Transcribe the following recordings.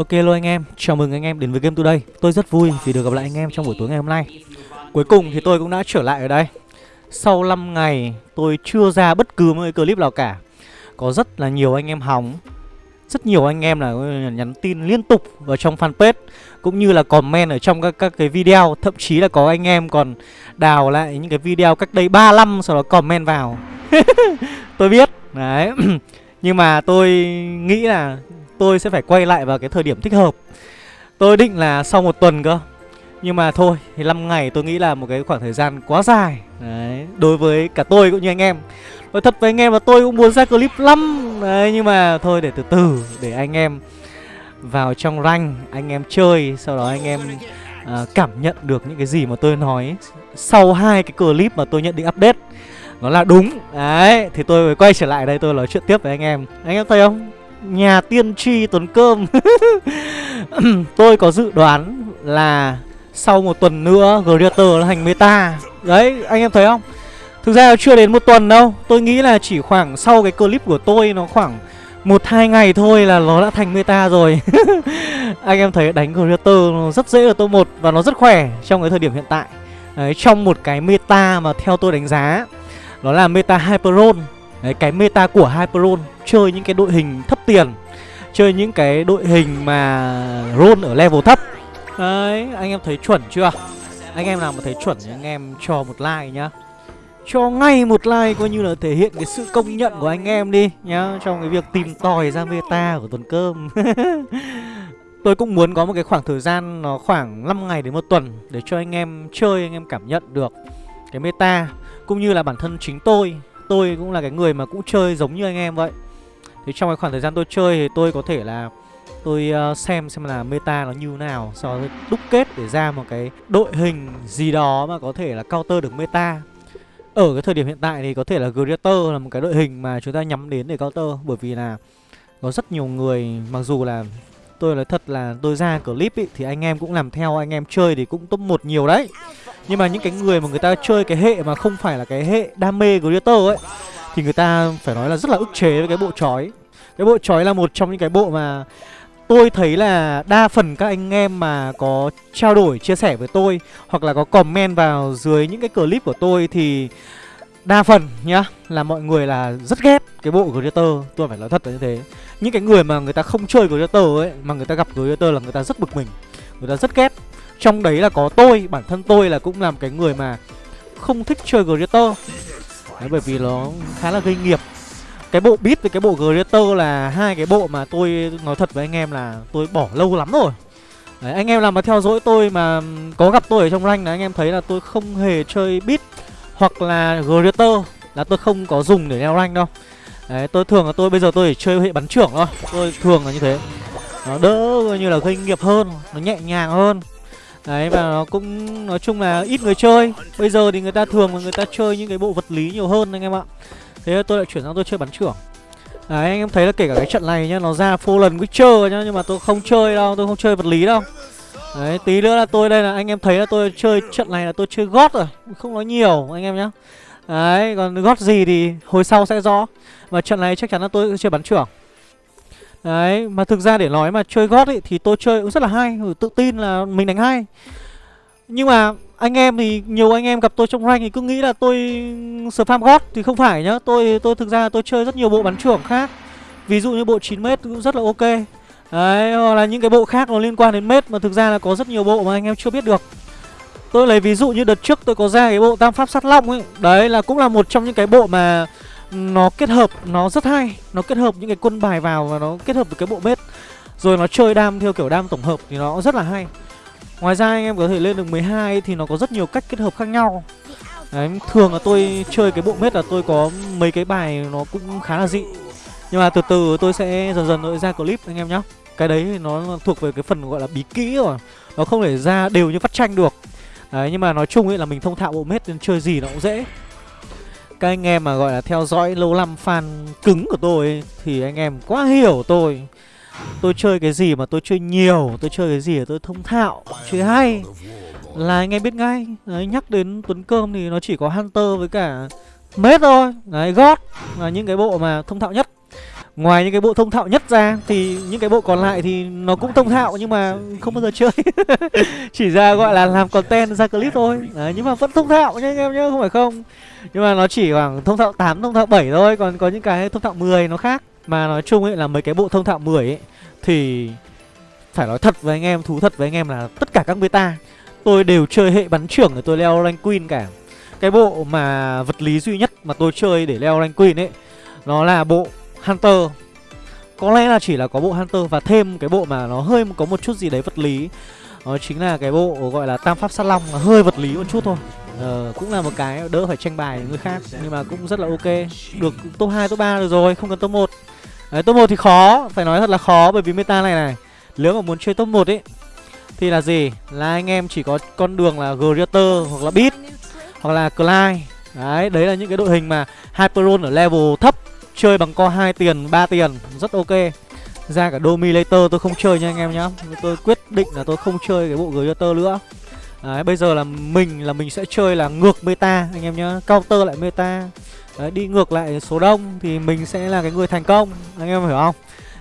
Ok luôn anh em, chào mừng anh em đến với Game Today. Tôi rất vui vì được gặp lại anh em trong buổi tối ngày hôm nay. Cuối cùng thì tôi cũng đã trở lại ở đây. Sau 5 ngày tôi chưa ra bất cứ một cái clip nào cả. Có rất là nhiều anh em hóng. Rất nhiều anh em là nhắn tin liên tục vào trong fanpage Cũng như là comment ở trong các, các cái video. Thậm chí là có anh em còn đào lại những cái video cách đây 3 năm Sau đó comment vào. Tôi biết Đấy. Nhưng mà tôi nghĩ là tôi sẽ phải quay lại vào cái thời điểm thích hợp. Tôi định là sau một tuần cơ. Nhưng mà thôi, thì 5 ngày tôi nghĩ là một cái khoảng thời gian quá dài. Đấy, đối với cả tôi cũng như anh em. Nói thật với anh em là tôi cũng muốn ra clip lắm. Đấy, nhưng mà thôi để từ từ Để anh em vào trong rank, anh em chơi Sau đó anh em à, cảm nhận được những cái gì mà tôi nói. Sau hai cái clip mà tôi nhận định update Nó là đúng. Đấy, thì tôi mới quay trở lại đây tôi nói chuyện tiếp với anh em. Anh em thấy không? Nhà tiên tri tuấn cơm. Tôi có dự đoán là Sau một tuần nữa Greater nó thành meta. Đấy anh em thấy không? Thực ra chưa đến một tuần đâu. Tôi nghĩ là chỉ khoảng sau cái clip của tôi Nó khoảng một hai ngày thôi là nó đã thành meta rồi. Anh em thấy đánh Greater nó rất dễ ở top 1 Và nó rất khỏe trong cái thời điểm hiện tại. Đấy, Trong một cái meta mà theo tôi đánh giá Nó là meta Hyperon. Đấy, cái meta của Hyperon chơi những cái đội hình thấp tiền chơi những cái đội hình mà roll ở level thấp. Đấy anh em thấy chuẩn chưa? Anh em nào mà thấy chuẩn thì anh em cho một like nhá. Cho ngay một like coi như là thể hiện cái sự công nhận của anh em đi nhá trong cái việc tìm tòi ra meta của tuần cơm. Tôi cũng muốn có một cái khoảng thời gian nó khoảng 5 ngày đến một tuần để cho anh em chơi anh em cảm nhận được cái meta cũng như là bản thân chính tôi tôi cũng là cái người mà cũng chơi giống như anh em vậy. Thì trong cái khoảng thời gian tôi chơi thì tôi có thể là tôi uh, xem xem là meta nó như nào sau đó đúc kết để ra một cái đội hình gì đó mà có thể là counter được meta. Ở cái thời điểm hiện tại thì có thể là Greater là một cái đội hình mà chúng ta nhắm đến để counter bởi vì là có rất nhiều người mặc dù là tôi nói thật là tôi ra clip ý, thì anh em cũng làm theo anh em chơi thì cũng top một nhiều đấy. Nhưng mà những cái người mà người ta chơi cái hệ mà không phải là cái hệ đam mê Greater ấy thì người ta phải nói là rất là ức chế với cái bộ chói. Cái bộ chói là một trong những cái bộ mà tôi thấy là đa phần các anh em mà có trao đổi chia sẻ với tôi hoặc là có comment vào dưới những cái clip của tôi thì đa phần nhá là mọi người là rất ghét cái bộ Greater tôi phải nói thật là như thế. Những cái người mà người ta không chơi Greater ấy mà người ta gặp Greater là người ta rất bực mình người ta rất ghét. Trong đấy là có tôi bản thân tôi là cũng làm cái người mà không thích chơi Greater Đấy, bởi vì nó khá là gây nghiệp. Cái bộ beat với cái bộ Greater là hai cái bộ mà tôi nói thật với anh em là tôi bỏ lâu lắm rồi. Đấy, anh em làm mà theo dõi tôi mà có gặp tôi ở trong rank là anh em thấy là tôi không hề chơi beat hoặc là Greater là tôi không có dùng để leo rank đâu. Đấy, tôi thường là tôi bây giờ tôi chỉ chơi hệ bắn trưởng thôi. Tôi thường là như thế. Nó đỡ như là gây nghiệp hơn Nó nhẹ nhàng hơn. Đấy và nó cũng nói chung là ít người chơi. Bây giờ thì người ta thường là người ta chơi những cái bộ vật lý nhiều hơn anh em ạ. Thế tôi lại chuyển sang tôi chơi bắn trưởng. Đấy anh em thấy là kể cả cái trận này nhá Nó ra full lần Witcher nhá Nhưng mà tôi không chơi đâu Tôi không chơi vật lý đâu. Đấy tí nữa là tôi đây là anh em thấy là tôi chơi trận này là tôi chơi gót rồi Không nói nhiều anh em nhá Đấy còn gót gì thì hồi sau sẽ rõ Và trận này chắc chắn là tôi sẽ chơi bắn trưởng Đấy, mà thực ra để nói mà chơi gót ấy thì tôi chơi cũng rất là hay, ừ, tự tin là mình đánh hay. Nhưng mà anh em thì nhiều anh em gặp tôi trong rank thì cứ nghĩ là tôi spam gót thì không phải nhá. Tôi tôi thực ra tôi chơi rất nhiều bộ bắn trưởng khác. Ví dụ như bộ 9m cũng rất là ok. Đấy, hoặc là những cái bộ khác nó liên quan đến mết mà thực ra là có rất nhiều bộ mà anh em chưa biết được. Tôi lấy ví dụ như đợt trước tôi có ra cái bộ tam pháp sát long ấy. Đấy là cũng là một trong những cái bộ mà nó kết hợp nó rất hay. Nó kết hợp những cái quân bài vào và nó kết hợp với cái bộ mết. Rồi nó chơi đam theo kiểu đam tổng hợp thì nó rất là hay. Ngoài ra anh em có thể lên được 12 thì nó có rất nhiều cách kết hợp khác nhau. Đấy, thường là tôi chơi cái bộ mết là tôi có mấy cái bài nó cũng khá là dị. Nhưng mà từ từ tôi sẽ dần dần tôi ra clip anh em nhé cái đấy nó thuộc về cái phần gọi là bí kỹ rồi. Nó không thể ra đều như phát tranh được. Đấy nhưng mà nói chung ấy là mình thông thạo bộ mết nên chơi gì nó cũng dễ. Các anh em mà gọi là theo dõi lâu năm fan cứng của tôi ấy, Thì anh em quá hiểu tôi. Tôi chơi cái gì mà tôi chơi nhiều Tôi chơi cái gì mà tôi thông thạo Chơi hay. Là anh em biết ngay. Đấy, Nhắc đến Tuấn Cơm thì nó chỉ có Hunter với cả Mết thôi. Đấy, God Là những cái bộ mà thông thạo nhất. Ngoài những cái bộ thông thạo nhất ra Thì những cái bộ còn lại thì nó cũng thông thạo Nhưng mà không bao giờ chơi. Chỉ ra gọi là làm content ra clip thôi. Đấy, Nhưng mà vẫn thông thạo nha anh em nhé Không phải không. Nhưng mà nó chỉ khoảng thông thạo 8, thông thạo 7 thôi Còn có những cái thông thạo 10 nó khác. Mà nói chung ấy là mấy cái bộ thông thạo 10 ấy Thì phải nói thật với anh em, thú thật với anh em là tất cả các beta Tôi đều chơi hệ bắn trưởng để tôi leo rank queen cả. Cái bộ mà vật lý duy nhất mà tôi chơi để leo rank queen ấy Nó là bộ Hunter. Có lẽ là chỉ là có bộ Hunter và thêm cái bộ mà nó hơi có một chút gì đấy vật lý. Đó chính là cái bộ gọi là Tam Pháp Sát Long hơi vật lý một chút thôi. Ờ, cũng là một cái đỡ phải tranh bài người khác Nhưng mà cũng rất là ok. Được top 2, top 3 được rồi, không cần top 1 Đấy, top 1 thì khó, phải nói thật là khó bởi vì meta này này Nếu mà muốn chơi top 1 ấy Thì là gì? Là anh em chỉ có con đường là Greater hoặc là Beat Hoặc là Clyde. Đấy, đấy là những cái đội hình mà Hyperon ở level thấp. Chơi bằng co 2 tiền, 3 tiền Rất ok. Ra cả Dominator tôi không chơi nha anh em nhá. Tôi quyết định là tôi không chơi cái bộ Greater nữa. Đấy, bây giờ là mình là mình sẽ chơi là ngược meta anh em nhá. Counter lại meta. Đấy, đi ngược lại số đông thì mình sẽ là cái người thành công Anh em hiểu không?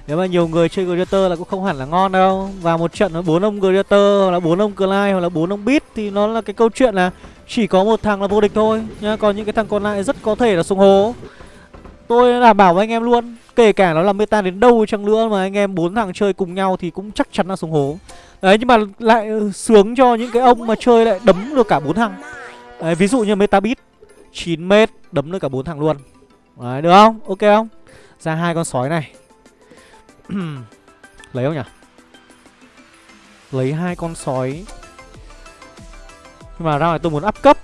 Nếu mà nhiều người chơi Gladiator là cũng không hẳn là ngon đâu. Và một trận nó bốn ông Gladiator hoặc là bốn ông Clyde hoặc là bốn ông Beat Thì nó là cái câu chuyện là chỉ có một thằng là vô địch thôi nhá. Còn những cái thằng còn lại rất có thể là sung hố. Tôi đảm bảo với anh em luôn. Kể cả nó là meta đến đâu chăng nữa mà anh em bốn thằng chơi cùng nhau thì cũng chắc chắn là xuống hố. Đấy, nhưng mà lại ừ, sướng cho những cái ông mà chơi lại đấm được cả bốn thằng. Đấy, ví dụ như meta beat 9m đấm được cả bốn thằng luôn. Đấy, được không? Ok không? Ra hai con sói này. Lấy không nhỉ? Lấy hai con sói. Nhưng mà ra này tôi muốn up cấp.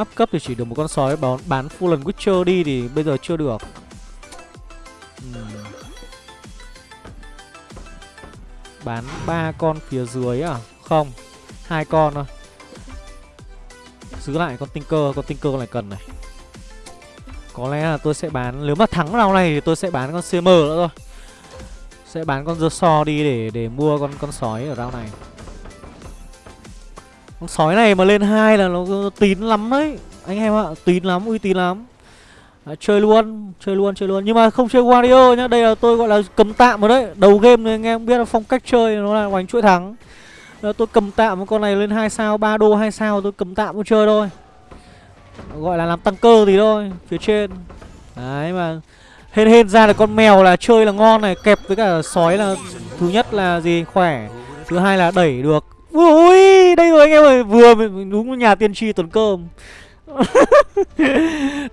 Up cấp thì chỉ được một con sói. Bán, bán full lần Witcher đi thì bây giờ chưa được. Uhm. Bán ba con phía dưới à? Không hai con thôi. Giữ lại con Tinker Con Tinker này cần này. Có lẽ là tôi sẽ bán Nếu mà thắng round này thì tôi sẽ bán con CM nữa thôi. Sẽ bán con The So đi để để mua con con sói ở round này. Con sói này mà lên hai là nó tín lắm đấy. Anh em ạ Tín lắm, uy tín lắm. À, chơi luôn, chơi luôn, chơi luôn. Nhưng mà không chơi Wario nhá Đây là tôi gọi là cầm tạm rồi đấy. Đầu game này anh em biết là phong cách chơi Nó là hoành chuỗi thắng. Đó, tôi cầm tạm con này lên 2 sao 3 đô 2 sao tôi cầm tạm tôi chơi thôi. Gọi là làm tăng cơ gì thôi phía trên. Đấy mà hên hên ra được con mèo là chơi là ngon này kẹp với cả sói là thứ nhất là gì khỏe. Thứ hai là đẩy được ui, đây rồi anh em ơi. Vừa đúng nhà tiên tri tuần cơm.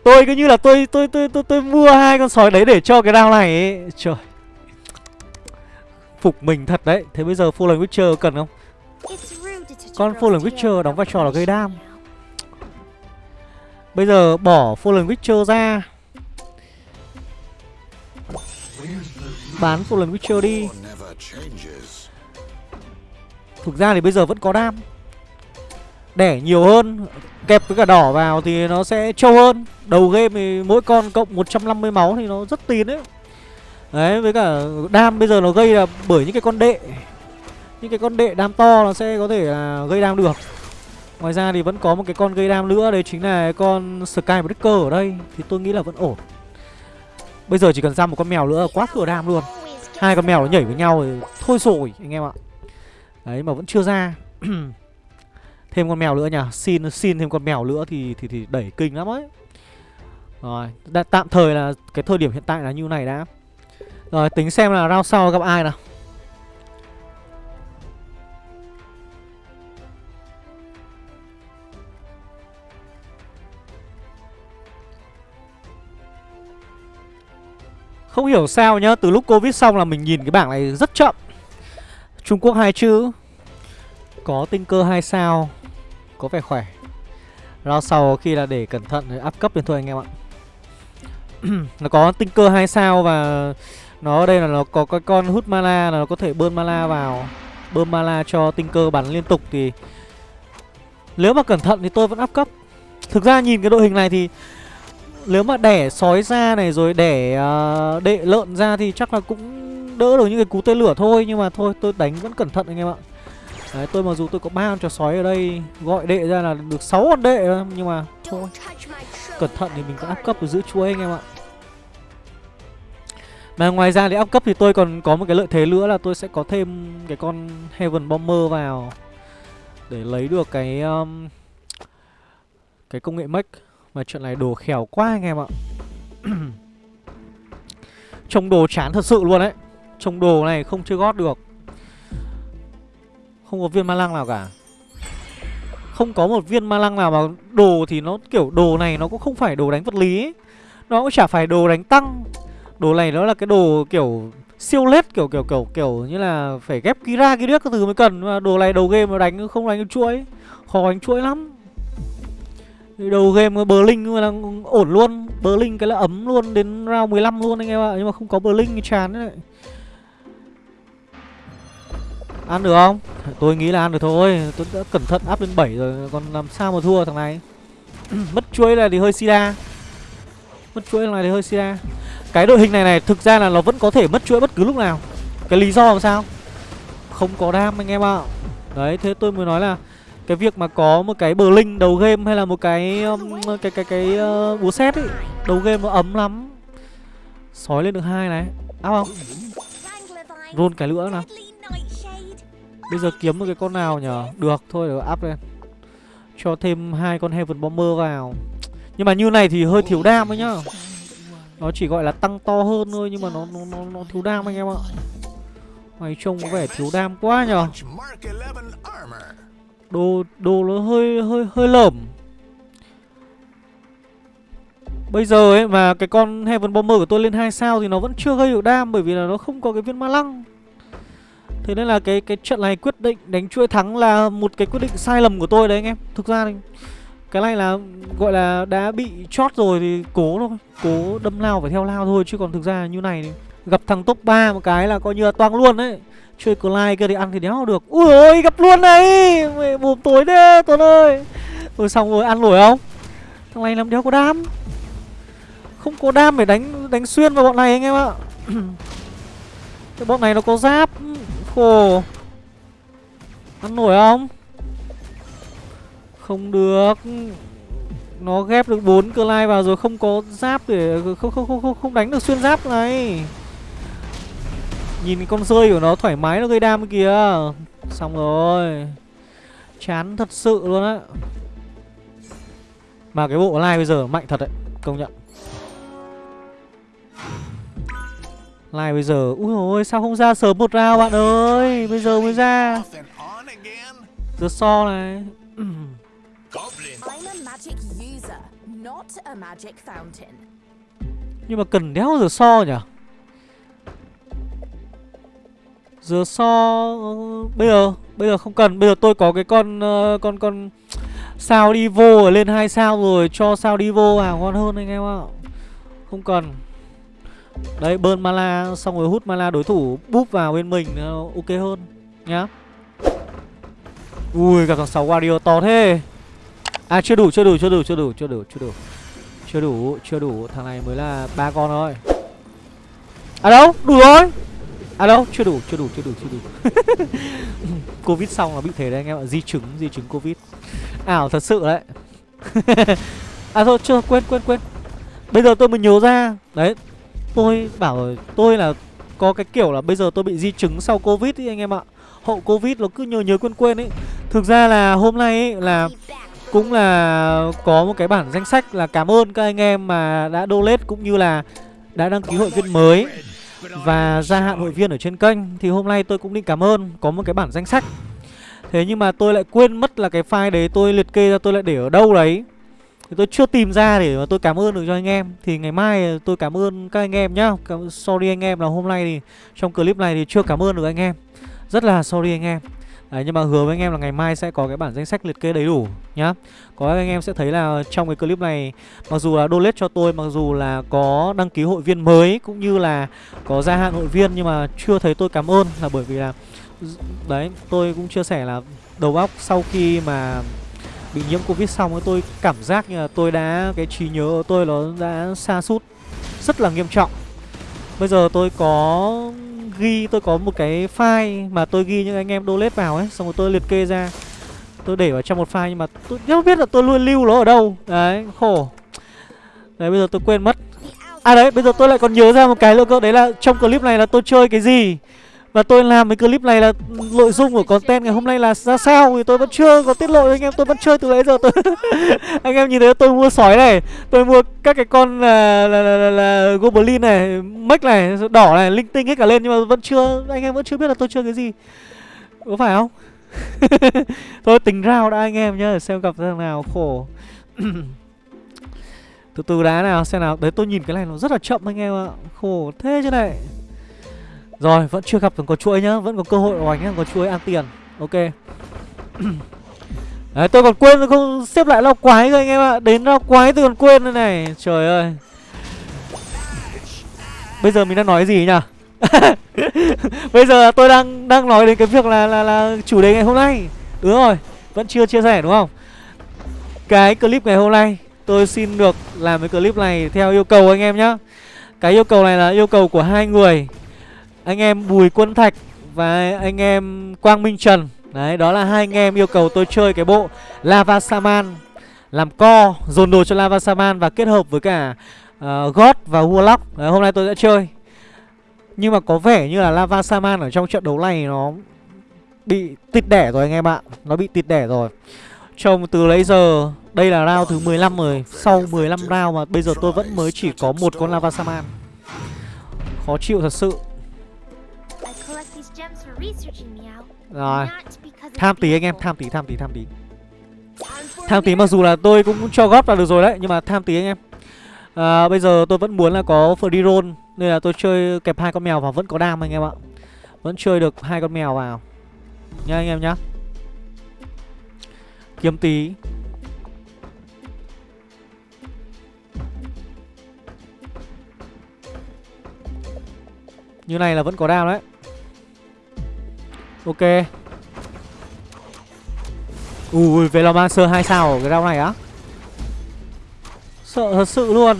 Tôi cứ như là tôi tôi tôi tôi tôi mua hai con sói đấy để cho cái đao này ấy. trời. Phục mình thật đấy. Thế bây giờ Fallen witcher cần không? Con Fallen Witcher đóng vai trò là gây đam. Bây giờ bỏ Fallen Witcher ra. Bán Fallen Witcher đi. Thực ra thì bây giờ vẫn có đam. Đẻ nhiều hơn, Kẹp với cả đỏ vào thì nó sẽ trâu hơn. Đầu game thì mỗi con cộng 150 máu thì nó rất tín đấy. Đấy, với cả đam bây giờ nó gây là bởi những cái con đệ. Những cái con đệ đam to nó sẽ có thể là gây đam được. Ngoài ra thì vẫn có một cái con gây đam nữa, Đấy chính là con Skybreaker ở đây. Thì tôi nghĩ là vẫn ổn. Bây giờ chỉ cần ra một con mèo nữa là quá thừa đam luôn. Hai con mèo nó nhảy với nhau thì thôi rồi anh em ạ. Đấy mà vẫn chưa ra. Thêm con mèo nữa nhỉ Xin xin thêm con mèo nữa thì thì thì đẩy kinh lắm ấy. Rồi đã, Tạm thời là cái thời điểm hiện tại là như này đã. Rồi tính xem là round sau gặp ai nào. Không hiểu sao nhá Từ lúc Covid xong là mình nhìn cái bảng này rất chậm Trung Quốc hai chữ. Có tinh cơ hai sao Có vẻ khỏe. Round sau khi là để cẩn thận áp cấp lên thôi anh em ạ. Nó có tinh cơ hai sao và Nó ở đây là nó có cái con hút mana là Nó có thể bơm mana vào. Bơm mana cho tinh cơ bắn liên tục thì Nếu mà cẩn thận thì tôi vẫn áp cấp. Thực ra nhìn cái đội hình này thì nếu mà đẻ sói ra này rồi đẻ uh, đệ lợn ra thì chắc là cũng đỡ được những cái cú tên lửa thôi Nhưng mà thôi tôi đánh vẫn cẩn thận anh em ạ. Đấy, tôi mặc dù tôi có ba con chó sói ở đây gọi đệ ra là được 6 con đệ thôi, nhưng mà thôi. cẩn thận thì mình có áp cấp được giữ chuỗi anh em ạ. Mà ngoài ra để áp cấp thì tôi còn có một cái lợi thế nữa là tôi sẽ có thêm cái con Heaven Bomber vào để lấy được cái um, cái công nghệ mech. Mà chuyện này đồ khéo quá anh em ạ. Trông đồ chán thật sự luôn đấy trồng đồ này không chơi gót được. Không có viên ma lăng nào cả. Không có một viên ma lăng nào mà đồ thì nó kiểu đồ này nó cũng không phải đồ đánh vật lý ấy. Nó cũng chả phải đồ đánh tăng. Đồ này nó là cái đồ kiểu siêu lết, kiểu kiểu kiểu kiểu như là phải ghép kira kia các thứ mới cần. Mà đồ này đầu game mà đánh không đánh chuỗi. Khó đánh chuỗi lắm. Đầu game Berlin là ổn luôn. Berlin cái là ấm luôn đến round 15 luôn anh em ạ. Nhưng mà không có Berlin thì chán đấy. Ăn được không? Tôi nghĩ là ăn được thôi. Tôi đã cẩn thận áp lên 7 rồi Còn làm sao mà thua thằng này? Mất chuỗi này thì hơi sida Mất chuỗi này thì hơi sida Cái đội hình này này thực ra là nó vẫn có thể mất chuỗi bất cứ lúc nào. Cái lý do làm sao? Không có đam anh em ạ. Đấy thế tôi mới nói là cái việc mà có một cái bờ linh đầu game hay là một cái um, cái cái cái uh, búa xét ấy đầu game nó ấm lắm. Sói lên được hai này. Áp không? Rôn cái nữa nào bây giờ kiếm một cái con nào nhở? Được thôi để áp lên. Cho thêm hai con heaven bomber vào. Nhưng mà như này thì hơi thiếu đam ấy nhá. Nó chỉ gọi là tăng to hơn thôi nhưng mà nó nó nó, nó thiếu đam anh em ạ. Mày trông có vẻ thiếu đam quá nhở? Đồ đồ nó hơi hơi hơi lởm. Bây giờ ấy mà cái con Heaven Bomber của tôi lên 2 sao thì nó vẫn chưa gây được đam bởi vì là nó không có cái viên ma lăng. Thế nên là cái cái trận này quyết định đánh chuỗi thắng là một cái quyết định sai lầm của tôi đấy anh em. Thực ra thì cái này là gọi là đã bị chót rồi thì cố thôi, cố đâm lao phải theo lao thôi. Chứ còn thực ra như này thì gặp thằng top 3 một cái là coi như là toang luôn đấy. Chơi Clyde kia thì ăn thì đéo được. Ui ôi gặp luôn này Mày bùm tối thế Tuấn ơi! Rồi xong rồi ăn nổi không? Thằng này làm đéo có đam. Không có đam để đánh đánh xuyên vào bọn này anh em ạ. Cái bọn này nó có giáp. Khổ Ăn nổi không? Không được. Nó ghép được bốn cơ lai vào rồi không có giáp để không không không không không đánh được xuyên giáp này. Nhìn con rơi của nó thoải mái nó gây đam kìa Xong rồi. Chán thật sự luôn á. Mà cái bộ lai bây giờ mạnh thật đấy, Công nhận. Live bây giờ Úi ôi sao không ra sớm một round bạn ơi? Bây giờ mới ra. Giờ so này. Nhưng mà cần đéo giờ so nhỉ? Giờ so bây giờ bây giờ không cần, bây giờ tôi có cái con uh, con con sao đi vô ở lên hai sao rồi cho sao đi vô hàng ngon hơn anh em ạ. Không cần. Đấy, bơn mana xong rồi hút mana đối thủ búp vào bên mình ờ, ok hơn nhá. Ui, gặp thằng 6 Wario to thế. À chưa đủ, chưa đủ, chưa đủ, chưa đủ, chưa đủ, chưa đủ. Chưa đủ, chưa đủ, thằng này mới là ba con thôi. À đâu, đủ rồi. À đâu, chưa đủ, chưa đủ, chưa đủ, chưa đủ Covid xong là bị thế đấy anh em ạ Di chứng, di chứng Covid Ảo thật sự đấy À thôi, chưa, quên, quên, quên Bây giờ tôi mới nhớ ra Đấy, tôi bảo Tôi là có cái kiểu là bây giờ tôi bị di chứng sau Covid ý anh em ạ. Hậu Covid nó cứ nhớ nhớ quên quên ấy Thực ra là hôm nay ấy là cũng là có một cái bản danh sách là cảm ơn các anh em mà đã donate cũng như là đã đăng ký hội viên mới và gia hạn hội viên ở trên kênh. Thì hôm nay tôi cũng định cảm ơn, Có một cái bản danh sách. Thế nhưng mà tôi lại quên mất là cái file đấy tôi liệt kê ra tôi lại để ở đâu đấy thì tôi chưa tìm ra để mà tôi cảm ơn được cho anh em. Thì ngày mai tôi cảm ơn các anh em nhá. Sorry anh em là hôm nay thì Trong clip này thì chưa cảm ơn được anh em. Rất là sorry anh em. Đấy, nhưng mà hứa với anh em là ngày mai sẽ có cái bản danh sách liệt kê đầy đủ nhá. Có anh em sẽ thấy là trong cái clip này Mặc dù là donate cho tôi, mặc dù là có đăng ký hội viên mới Cũng như là có gia hạn hội viên Nhưng mà chưa thấy tôi cảm ơn là bởi vì là Đấy, tôi cũng chia sẻ là đầu óc sau khi mà bị nhiễm Covid xong tôi cảm giác như là tôi đã, cái trí nhớ của tôi nó đã xa sút rất là nghiêm trọng. Bây giờ tôi có ghi tôi có một cái file mà tôi ghi những anh em donate vào ấy xong rồi tôi liệt kê ra. Tôi để vào trong một file nhưng mà tôi không biết là tôi luôn lưu nó ở đâu. Đấy khổ. Đấy bây giờ tôi quên mất. À đấy bây giờ tôi lại còn nhớ ra một cái nữa cơ đấy là trong clip này là tôi chơi cái gì và tôi làm cái clip này là nội dung của content ngày hôm nay là ra sao thì tôi vẫn chưa có tiết lộ anh em tôi vẫn chơi từ nãy giờ tôi anh em nhìn thấy tôi mua sói này tôi mua các cái con là là, là, là, là goblin này mech này đỏ này linh tinh hết cả lên nhưng mà vẫn chưa anh em vẫn chưa biết là tôi chơi cái gì. Có phải không? Thôi tính rao đã anh em nhá xem gặp thằng nào khổ. Từ từ đá nào xem nào. Đấy tôi nhìn cái này nó rất là chậm anh em ạ. Khổ thế chứ này rồi, vẫn chưa gặp có chuỗi nhá, vẫn có cơ hội oánh nhá có chuỗi ăn tiền. Ok. Đấy, tôi còn quên, tôi không xếp lại lao quái rồi anh em ạ. Đến lao quái tôi còn quên đây này. Trời ơi. Bây giờ mình đang nói gì nhỉ? Bây giờ tôi đang đang nói đến cái việc là là là chủ đề ngày hôm nay. Đúng rồi, vẫn chưa chia sẻ, đúng không? Cái clip ngày hôm nay, tôi xin được làm cái clip này theo yêu cầu anh em nhá. Cái yêu cầu này là yêu cầu của hai người anh em Bùi Quân Thạch và anh em Quang Minh Trần. Đấy, đó là hai anh em yêu cầu tôi chơi cái bộ Lava Saman. Làm co, dồn đồ cho Lava Saman và kết hợp với cả uh, God và Warlock. Đấy, hôm nay tôi sẽ chơi. Nhưng mà có vẻ như là Lava Saman ở trong trận đấu này nó bị tịt đẻ rồi anh em ạ. Nó bị tịt đẻ rồi. Trông từ lấy giờ Đây là round thứ 15 rồi. Sau 15 round mà bây giờ tôi vẫn mới chỉ có một con Lava Saman. Khó chịu thật sự rồi. Tham tí anh em, tham tí, tham tí, tham tí. Tham tí mặc dù là tôi cũng cho góp là được rồi đấy Nhưng mà tham tí anh em. À, Bây giờ tôi vẫn muốn là có free roll Nên là tôi chơi kẹp hai con mèo vào vẫn có đam anh em ạ. Vẫn chơi được hai con mèo vào. Nha anh em nhá. Kiếm tí. Như này là vẫn có đam đấy Ok. Ui, Velomancer 2 sao ở cái rau này á? Sợ thật sự luôn.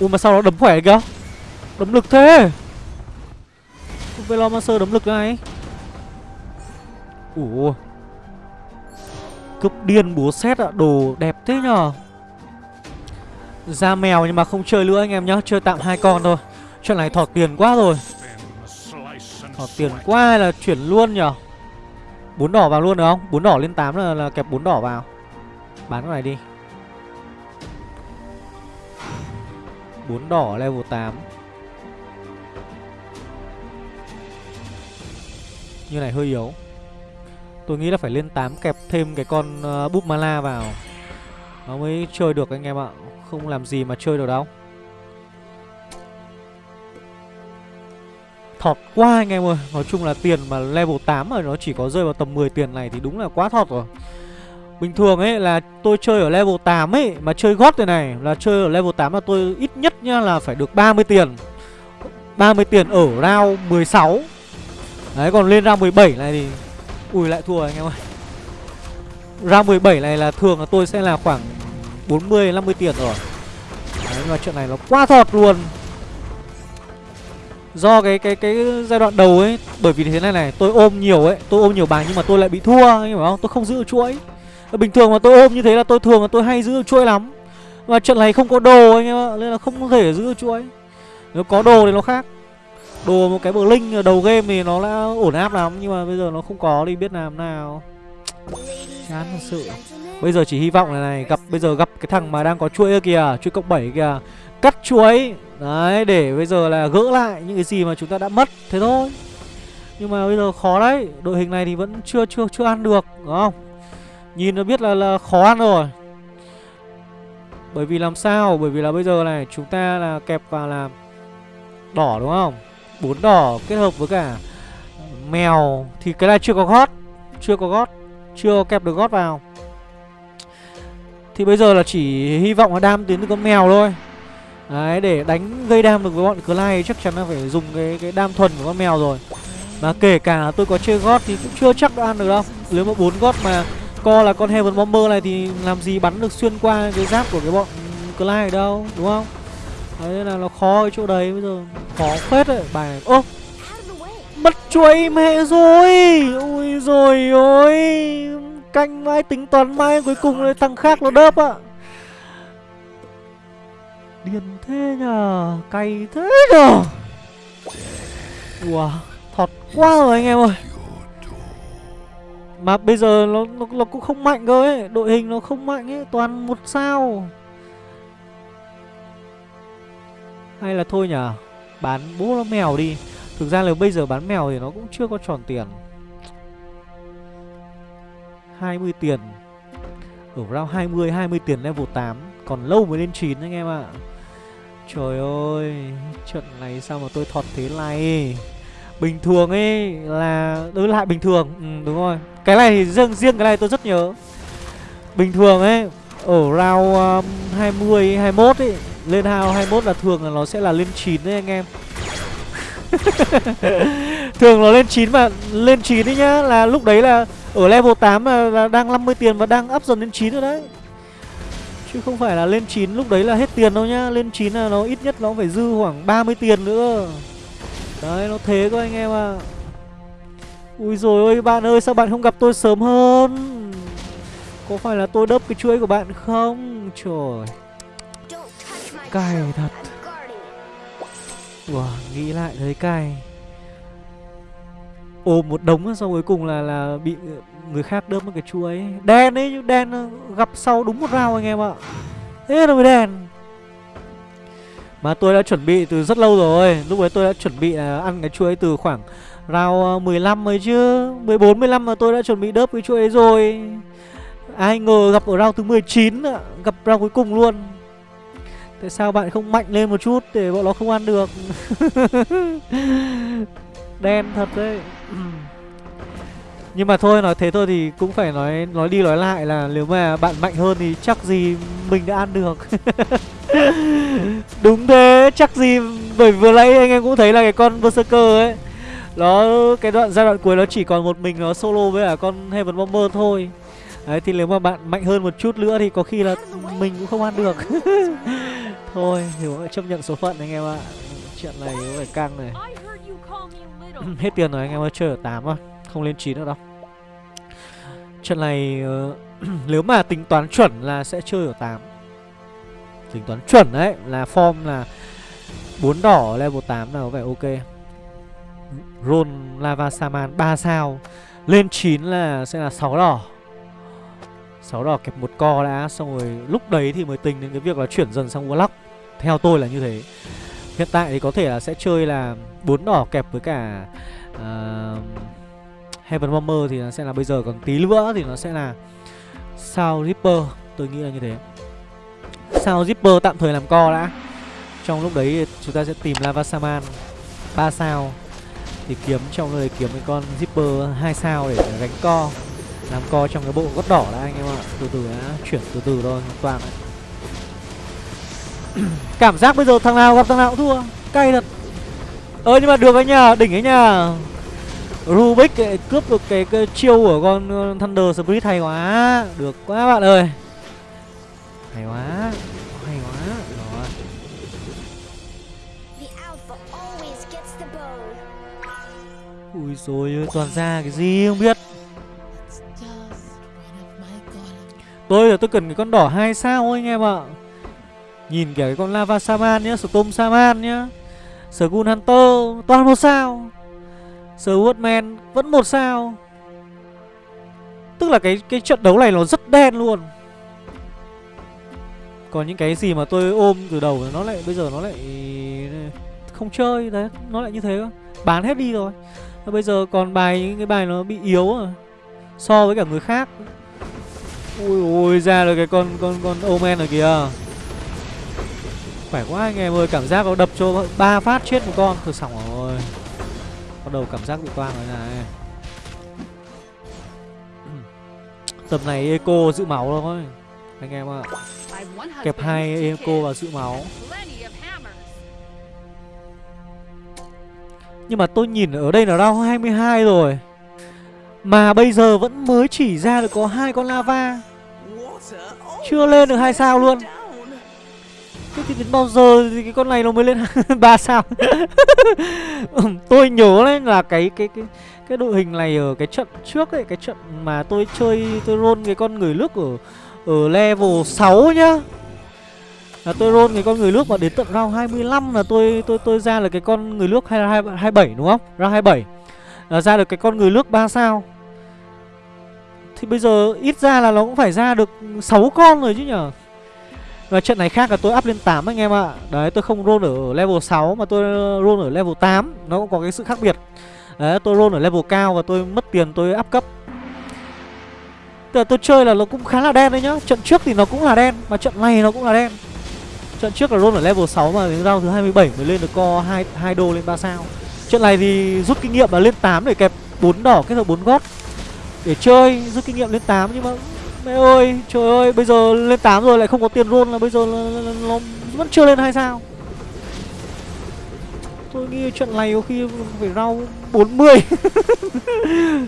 Ui, mà sao nó đấm khỏe kìa. Đấm lực thế. Velomancer đấm lực này Ủa. Cướp điên búa xét ạ, Đồ đẹp thế nhờ. Ra mèo nhưng mà không chơi nữa anh em nhá, Chơi tạm hai con thôi. Chuyện này thọt tiền quá rồi. Họ tiền quá là chuyển luôn nhở? Bốn đỏ vào luôn được không? Bốn đỏ lên 8 là, là kẹp bốn đỏ vào. Bán cái này đi. Bốn đỏ level 8 Như này hơi yếu. Tôi nghĩ là phải lên 8 kẹp thêm cái con uh, búp mala vào. Nó mới chơi được anh em ạ. Không làm gì mà chơi được đâu. Thọt quá anh em ơi. Nói chung là tiền mà level 8 mà nó chỉ có rơi vào tầm 10 tiền này thì đúng là quá thọt rồi. Bình thường ấy là tôi chơi ở level 8 ấy Mà chơi gót này này, Là chơi ở level 8 là tôi ít nhất nhá là phải được 30 tiền. 30 tiền ở round 16 Đấy, còn lên round 17 này thì, Ui, lại thua anh em ơi. Round 17 này là thường là tôi sẽ là khoảng 40-50 tiền rồi. Đấy, nhưng mà chuyện này nó quá thọt luôn. Do cái cái cái giai đoạn đầu ấy, Bởi vì thế này này, Tôi ôm nhiều ấy, Tôi ôm nhiều bài nhưng mà tôi lại bị thua, Anh hiểu không? Tôi không giữ chuỗi. Bình thường mà tôi ôm như thế là tôi thường là tôi hay giữ chuỗi lắm. Và trận này không có đồ anh em ạ, Nên là không thể giữ chuỗi. Nếu có đồ thì nó khác. Đồ một cái bờ linh đầu game thì nó đã ổn áp lắm, Nhưng mà bây giờ nó không có đi biết làm nào. Chán thật sự. Bây giờ chỉ hy vọng là này, gặp, Bây giờ gặp cái thằng mà đang có chuỗi kìa, Chuỗi cộng 7 kìa. Cắt chuỗi. Đấy để bây giờ là gỡ lại những cái gì mà chúng ta đã mất Thế thôi. Nhưng mà bây giờ khó đấy Đội hình này thì vẫn chưa chưa chưa ăn được Đúng không? Nhìn nó biết là, là khó ăn rồi. Bởi vì làm sao? Bởi vì là bây giờ này chúng ta là kẹp vào là Đỏ đúng không? Bốn đỏ kết hợp với cả Mèo Thì cái này chưa có gót Chưa có gót Chưa kẹp được gót vào. Thì bây giờ là chỉ hy vọng là đam tiến từ con mèo thôi. Đấy để đánh gây đam được với bọn Clyde chắc chắn là phải dùng cái cái đam thuần của con mèo rồi. Mà kể cả tôi có chơi gót thì cũng chưa chắc đã ăn được đâu. Nếu mà bốn gót mà co là con Heaven Bomber này thì làm gì bắn được xuyên qua cái giáp của cái bọn Clyde đâu, đúng không? Đấy là nó khó ở chỗ đấy bây giờ Khó phết đấy bài này Ô Mất chuối mẹ rồi Ui rồi ôi Canh mãi tính toán mãi Cuối cùng lại thằng khác nó đớp ạ Điên thế nhờ Cay thế nhờ. Wow Thọt quá rồi anh em ơi. Mà bây giờ nó, nó, nó cũng không mạnh cơ ấy Đội hình nó không mạnh ấy Toàn một sao. Hay là thôi nhở Bán bố nó mèo đi. Thực ra là bây giờ bán mèo thì nó cũng chưa có tròn tiền. 20 tiền. Ở round 20, 20 tiền level 8 Còn lâu mới lên 9 anh em ạ. Trời ơi Trận này sao mà tôi thọt thế này? Bình thường ấy là đối lại bình thường ừ, Đúng rồi. Cái này thì riêng, riêng cái này tôi rất nhớ. Bình thường ấy Ở round um, 20, 21 ấy Lên round 21 là thường là nó sẽ là lên 9 đấy anh em. Thường nó lên 9 mà lên 9 đấy nhá Là lúc đấy là ở level 8 là, là đang 50 tiền và đang up dần lên 9 rồi đấy. Chứ không phải là lên 9 lúc đấy là hết tiền đâu nhá. Lên 9 là nó ít nhất nó phải dư khoảng 30 tiền nữa. Đấy nó thế cơ anh em ạ. À. Ui rồi ôi bạn ơi sao bạn không gặp tôi sớm hơn? Có phải là tôi đớp cái chuỗi của bạn không? Trời. Cay thật. Wow, nghĩ lại thấy cay ôm một đống xong cuối cùng là là bị ờ, người khác đớp một cái chuối đen ấy đen ờ, gặp sau đúng một rau anh em ạ. Thế là mới đen. Mà tôi đã chuẩn bị từ rất lâu rồi. Lúc đấy tôi đã chuẩn bị à, ăn cái chuối từ khoảng rau 15 ờ, ấy chứ. 14, 15 mà tôi đã chuẩn bị đớp cái chuối ấy rồi. Ai ngờ gặp ở rau thứ 19 ạ. Gặp rau cuối cùng luôn. Tại sao bạn không mạnh lên một chút Để bọn nó không ăn được? Đen thật đấy. Nhưng mà thôi, nói thế thôi thì cũng phải nói nói đi nói lại là nếu mà bạn mạnh hơn thì chắc gì mình đã ăn được. Đúng thế, chắc gì, bởi vừa nãy anh em cũng thấy là cái con Berserker ấy, Nó, cái đoạn, giai đoạn cuối nó chỉ còn một mình nó solo với cả con Heaven Bomber thôi. Đấy, thì nếu mà bạn mạnh hơn một chút nữa thì có khi là mình cũng không ăn được. Thôi thì chấp nhận số phận anh em ạ. Chuyện này cũng phải căng này. Hết tiền rồi anh em ơi chơi ở 8 thôi Không lên 9 nữa đâu. Trận này uh, nếu mà tính toán chuẩn là sẽ chơi ở 8 Tính toán chuẩn đấy là form là bốn đỏ level 8 là có vẻ ok. Ron Lava Saman 3 sao Lên 9 là sẽ là 6 đỏ. 6 đỏ kẹp một co đã Xong rồi lúc đấy thì mới tính đến cái việc là chuyển dần sang Warlock. Theo tôi là như thế. Hiện tại thì có thể là sẽ chơi là bốn đỏ kẹp với cả uh, Heaven Bomber thì nó sẽ là bây giờ còn tí nữa thì nó sẽ là Sao Ripper Tôi nghĩ là như thế. Sao Ripper tạm thời làm co đã. Trong lúc đấy chúng ta sẽ tìm Lava Saman 3 sao Thì kiếm trong nơi kiếm cái con Zipper 2 sao để gánh co Làm co trong cái bộ gót đỏ đã anh em ạ. Từ từ đã chuyển từ từ thôi toàn. Cảm giác bây giờ thằng nào gặp thằng nào cũng thua. Cay thật. Ơ nhưng mà được anh nhá, đỉnh ấy nhá Rubik cướp được cái, cái chiêu của con Thunder Spirit hay quá. Được quá bạn ơi. Hay quá Hay quá. Rồi. Ui rồi ơi toàn ra cái gì không biết. Tôi là tôi cần cái con đỏ hai sao anh em ạ. Nhìn kìa cái con Lava Saman nhá Storm Saman nhá Skull Hunter, toàn một sao. Swordman vẫn một sao. Tức là cái cái trận đấu này nó rất đen luôn. Còn những cái gì mà tôi ôm từ đầu Nó lại, bây giờ nó lại Không chơi, đấy, Nó lại như thế Bán hết đi rồi. Bây giờ còn bài, những cái bài nó bị yếu à So với cả người khác. Ui ôi ra được cái con con con Omen rồi kìa. Khỏe quá anh em ơi, Cảm giác nó đập cho ba phát chết một con. Thôi xong rồi. Bắt đầu cảm giác bị toang rồi này. Tầm này Eco giữ máu thôi Anh em ạ. Kẹp hai Eco và giữ máu. Nhưng mà tôi nhìn ở đây là round 22 rồi. Mà bây giờ vẫn mới chỉ ra được có hai con lava. Chưa lên được hai sao luôn. Thế thì đến bao giờ thì cái con này nó mới lên ba sao tôi nhớ đấy là cái cái cái cái đội hình này ở cái trận trước ấy, cái trận mà tôi chơi, tôi roll cái con người nước ở ở level 6 nhá là tôi roll cái con người nước mà đến tận round 25 là tôi tôi tôi ra là cái con người nước hay là 27 đúng không? Round 27 là ra được cái con người nước 3 sao. Thì bây giờ ít ra là nó cũng phải ra được 6 con rồi chứ nhở và trận này khác là tôi up lên 8 anh em ạ. Đấy tôi không roll ở level 6 mà tôi roll ở level 8 Nó cũng có cái sự khác biệt. Đấy tôi roll ở level cao và tôi mất tiền tôi up cấp. Tức là tôi chơi là nó cũng khá là đen đấy nhá. Trận trước thì nó cũng là đen Mà trận này nó cũng là đen. Trận trước là roll ở level 6 mà đến round thứ 27 mới lên được co 2, 2 đô lên 3 sao. Trận này thì rút kinh nghiệm là lên 8 để kẹp 4 đỏ kết hợp 4 gót. Để chơi rút kinh nghiệm lên 8 nhưng mà mẹ ơi trời ơi bây giờ lên 8 rồi lại không có tiền roll là bây giờ là, nó vẫn chưa lên hai sao? Tôi nghĩ trận này có khi phải rau 40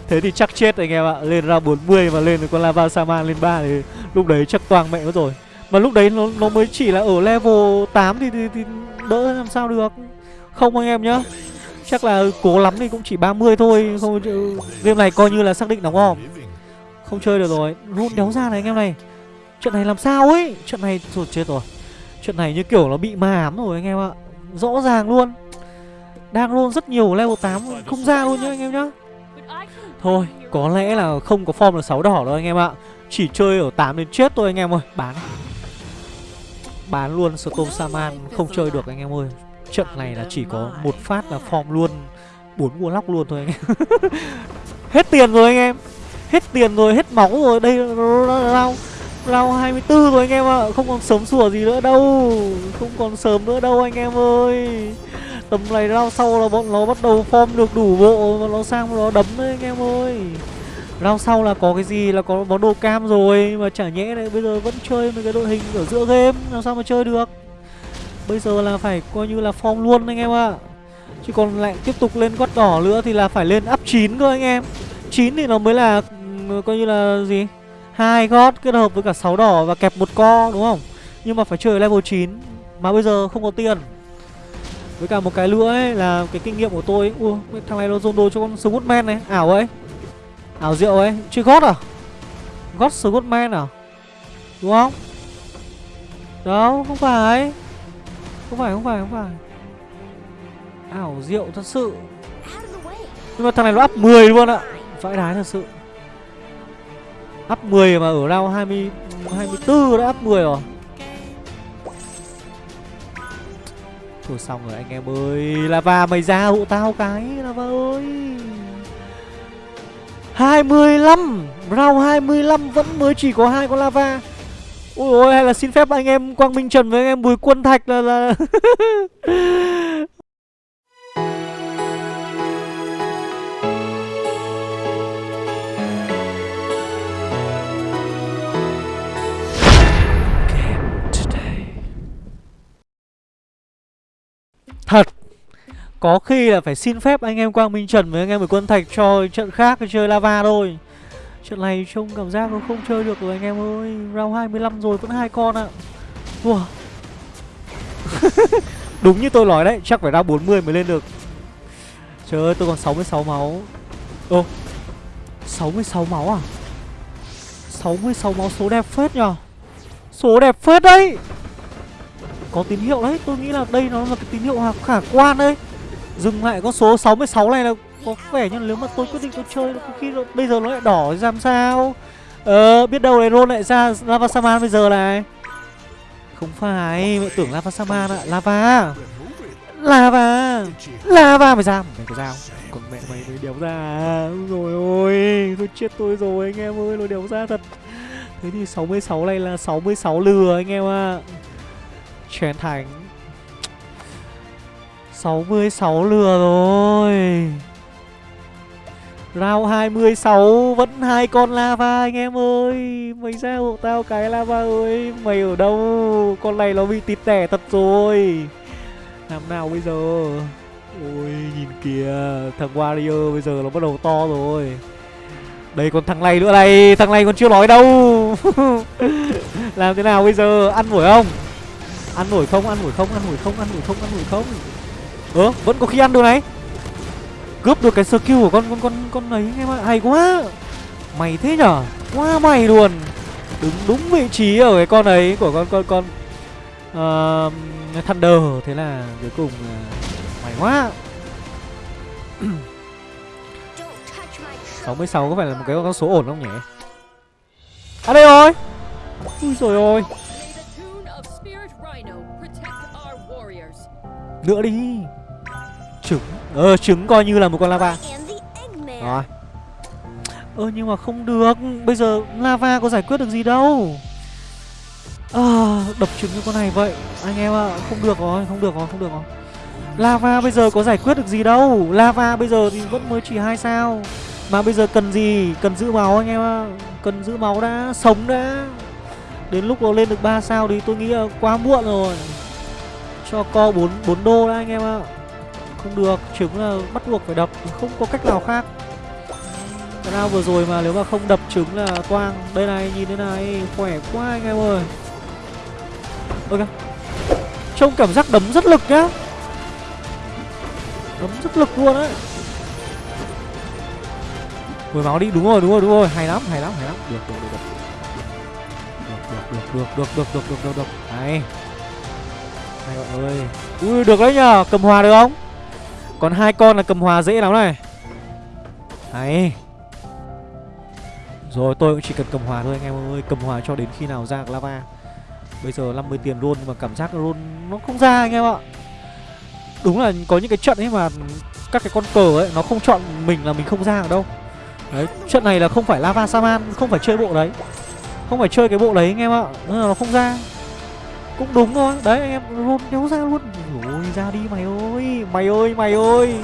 thế thì chắc chết anh em ạ lên ra 40 mà lên con lava saman lên 3 thì lúc đấy chắc toàn mẹ nó rồi. Mà lúc đấy nó nó mới chỉ là ở level 8 thì, thì, thì đỡ làm sao được? Không anh em nhá Chắc là cố lắm thì cũng chỉ 30 thôi không Game này coi như là xác định đóng không? Không chơi được rồi. Rôn đéo ra này, anh em này. Chuyện này làm sao ấy? Chuyện này rồi chết rồi. Chuyện này như kiểu nó bị ma ám rồi, anh em ạ. Rõ ràng luôn. Đang roll rất nhiều level 8 Không ra luôn nhá, anh em nhá. Thôi, có lẽ là không có form là 6 đỏ đâu, anh em ạ. Chỉ chơi ở 8 đến chết thôi, anh em ơi. Bán. Bán luôn Storm Saman Không chơi được, anh em ơi. Trận này là chỉ có một phát là form luôn. Bốn mua lóc luôn thôi, anh em. Hết tiền rồi, anh em. Hết tiền rồi, hết máu rồi. Đây rau Rau 24 rồi anh em ạ. À. Không còn sớm sủa gì nữa đâu. Không còn sớm nữa đâu anh em ơi. Tầm này rau sau là bọn nó bắt đầu form được đủ bộ Và nó sang nó đấm đấy anh em ơi. Rau sau là có cái gì là có món đồ cam rồi Mà chả nhẽ này bây giờ vẫn chơi mấy cái đội hình ở giữa game Làm sao mà chơi được? Bây giờ là phải coi như là form luôn anh em ạ. Chứ còn lại tiếp tục lên gót đỏ nữa thì là phải lên up 9 cơ anh em. 9 thì nó mới là ừ, coi như là gì? Hai gót kết hợp với cả 6 đỏ và kẹp một co đúng không? Nhưng mà phải chơi level 9 Mà bây giờ không có tiền. Với cả một cái nữa ấy là cái kinh nghiệm của tôi Ui thằng này nó dồn đồ cho con Scoutman này Ảo ấy. Ảo rượu ấy Chơi gót à? Gót Scoutman à? Đúng không? Đâu không phải. Không phải, không phải, không phải. Ảo rượu thật sự. Nhưng mà thằng này nó up 10 luôn ạ. Vãi đái thật sự. Up 10 mà ở round 20 24 đã up 10 rồi. Thôi xong rồi anh em ơi, Lava mày ra hộ tao cái, Lava ơi. 25 Round 25 vẫn mới chỉ có hai con lava. Ôi ôi, hay là xin phép anh em Quang Minh Trần với anh em Bùi Quân Thạch là là Thật. Có khi là phải xin phép anh em Quang Minh Trần với anh em Bùi Quân Thạch cho trận khác chơi lava thôi. Trận này trông cảm giác nó không chơi được rồi anh em ơi. Round 25 rồi, vẫn hai con ạ. Wow Đúng như tôi nói đấy, Chắc phải round 40 mới lên được. Trời ơi, tôi còn 66 máu. Ô 66 máu à? 66 máu, số đẹp phết nhờ. Số đẹp phết đấy. Có tín hiệu đấy. Tôi nghĩ là đây nó là cái tín hiệu khả quan đấy. Dừng lại con số 66 này là có vẻ như nếu mà tôi quyết định tôi chơi có khi nó, bây giờ nó lại đỏ thì làm sao? Ờ biết đâu này roll lại ra lava saman bây giờ này. Không phải mẹ tưởng lava saman ạ. Lava. Lava. Lava mày ra. Mày có dao còn mẹ mày mới đéo ra. Rồi ôi tôi chết tôi rồi anh em ơi nó đéo ra thật. Thế thì 66 này là 66 lừa anh em ạ. à chén thành. 66 lừa rồi. Rao 26 vẫn hai con lava anh em ơi. Mày ra hộ tao cái lava ơi. Mày ở đâu? Con này nó bị tít tẻ thật rồi. Làm nào bây giờ? Ôi, nhìn kìa. Thằng Warrior bây giờ nó bắt đầu to rồi. Đây còn thằng này nữa này. Thằng này còn chưa nói đâu. Làm thế nào bây giờ? Ăn nổi không? Ăn nổi không, ăn nổi không, ăn nổi không, ăn nổi không, ăn nổi không? Ơ, vẫn có khi ăn được này. Cướp được cái skill của con con con con ấy em ạ, hay quá. Mày thế nhở? Quá mày luôn. Đứng đúng vị trí ở cái con ấy của con con con uh, Thunder. Thế là cuối cùng uh, mày quá. 66 có phải là một cái con số ổn không nhỉ? À đây rồi Ui rồi ôi! Nữa đi. Trứng. Ờ trứng coi như là một con lava. Rồi. Ơ nhưng mà không được. Bây giờ lava có giải quyết được gì đâu. À, Đập trứng như con này vậy. Anh em ạ à, Không được rồi Không được rồi Không được rồi. Lava bây giờ có giải quyết được gì đâu. Lava bây giờ thì vẫn mới chỉ hai sao. Mà bây giờ cần gì? Cần giữ máu anh em ạ. À. Cần giữ máu đã Sống đã. Đến lúc nó lên được 3 sao thì tôi nghĩ là quá muộn rồi. Cho co 4, 4 đô đã anh em ạ. Không được Trứng là bắt buộc phải đập Không có cách nào khác. Cái nào vừa rồi mà nếu mà không đập trứng là toang. Đây này nhìn thế này Khỏe quá anh em ơi. Ok. Trông cảm giác đấm rất lực nhá. Đấm rất lực luôn đấy. Hồi máu đi đúng rồi đúng rồi đúng rồi. Hay lắm hay lắm hay lắm. Được được được được. Được được được được được được được được Hay hai bạn ơi Ui, được đấy nhờ, Cầm hòa được không? Còn hai con là cầm hòa dễ lắm này. Hay. Rồi, tôi cũng chỉ cần cầm hòa thôi anh em ơi. Cầm hòa cho đến khi nào ra lava Bây giờ 50 tiền luôn, mà cảm giác luôn nó không ra anh em ạ. Đúng là có những cái trận ấy mà Các cái con cờ ấy, nó không chọn mình là mình không ra ở đâu. Đấy, trận này là không phải lava saman, Không phải chơi bộ đấy. Không phải chơi cái bộ đấy anh em ạ. Nên là nó không ra. Cũng đúng thôi. Đấy anh em luôn đéo ra luôn. Ôi ra đi mày ơi. Mày ơi mày ơi.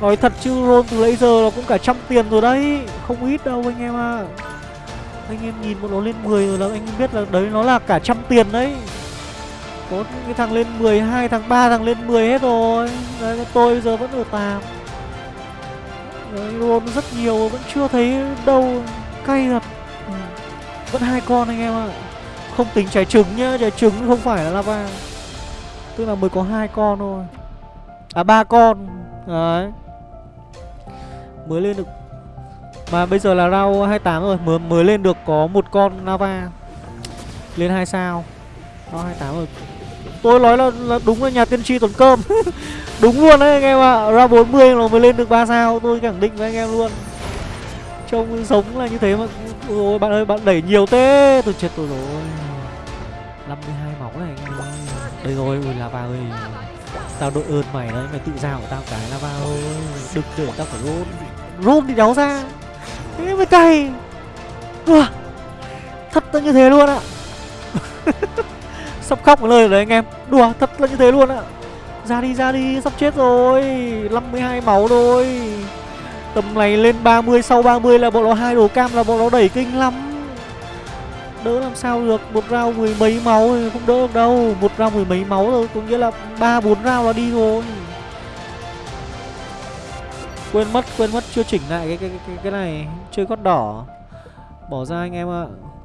Nói thật chứ roll từ lấy giờ là cũng cả trăm tiền rồi đấy. Không ít đâu anh em ạ. À. Anh em nhìn một nó lên 10 rồi là anh em biết là đấy nó là cả trăm tiền đấy. Có những cái thằng lên 12, thằng 3 thằng lên 10 hết rồi. Đấy tôi bây giờ vẫn ở tạm. Đấy roll rất nhiều vẫn chưa thấy đâu. Cay thật. Ừ. Vẫn hai con anh em ạ. à. Không tính trái trứng nhá, trái trứng không phải là lava. Tức là mới có hai con thôi. À ba con. Đấy. Mới lên được. Mà bây giờ là round 28 rồi Mới, mới lên được có một con lava. Lên hai sao. Round 28 rồi. Tôi nói là, là đúng là nhà tiên tri tuần cơm. Đúng luôn đấy anh em ạ. À. Round 40 là mới lên được 3 sao Tôi khẳng định với anh em luôn. Trông giống là như thế mà. Ôi bạn ơi bạn đẩy nhiều thế. Tôi chết tôi rồi. 52 máu này anh ơi Đây rồi, ui lava ơi Tao đội ơn mày đấy, Mày tự ra của tao cái lava ơi Đừng để tao phải roll Roll thì đéo ra. Thế mới cay. Thật là như thế luôn ạ. Sắp khóc một lời rồi đấy anh em. Đùa thật là như thế luôn ạ. Ra đi ra đi, sắp chết rồi. 52 máu thôi. Tầm này lên 30 Sau 30 là bọn nó hai đồ cam là bọn nó đẩy kinh lắm. Đỡ làm sao được. Một round mười mấy máu thì không đỡ được đâu. Một round mười mấy máu rồi Có nghĩa là ba bốn round là đi rồi. Quên mất, quên mất chưa chỉnh lại cái cái cái, cái này. Chơi gót đỏ. Bỏ ra anh em ạ.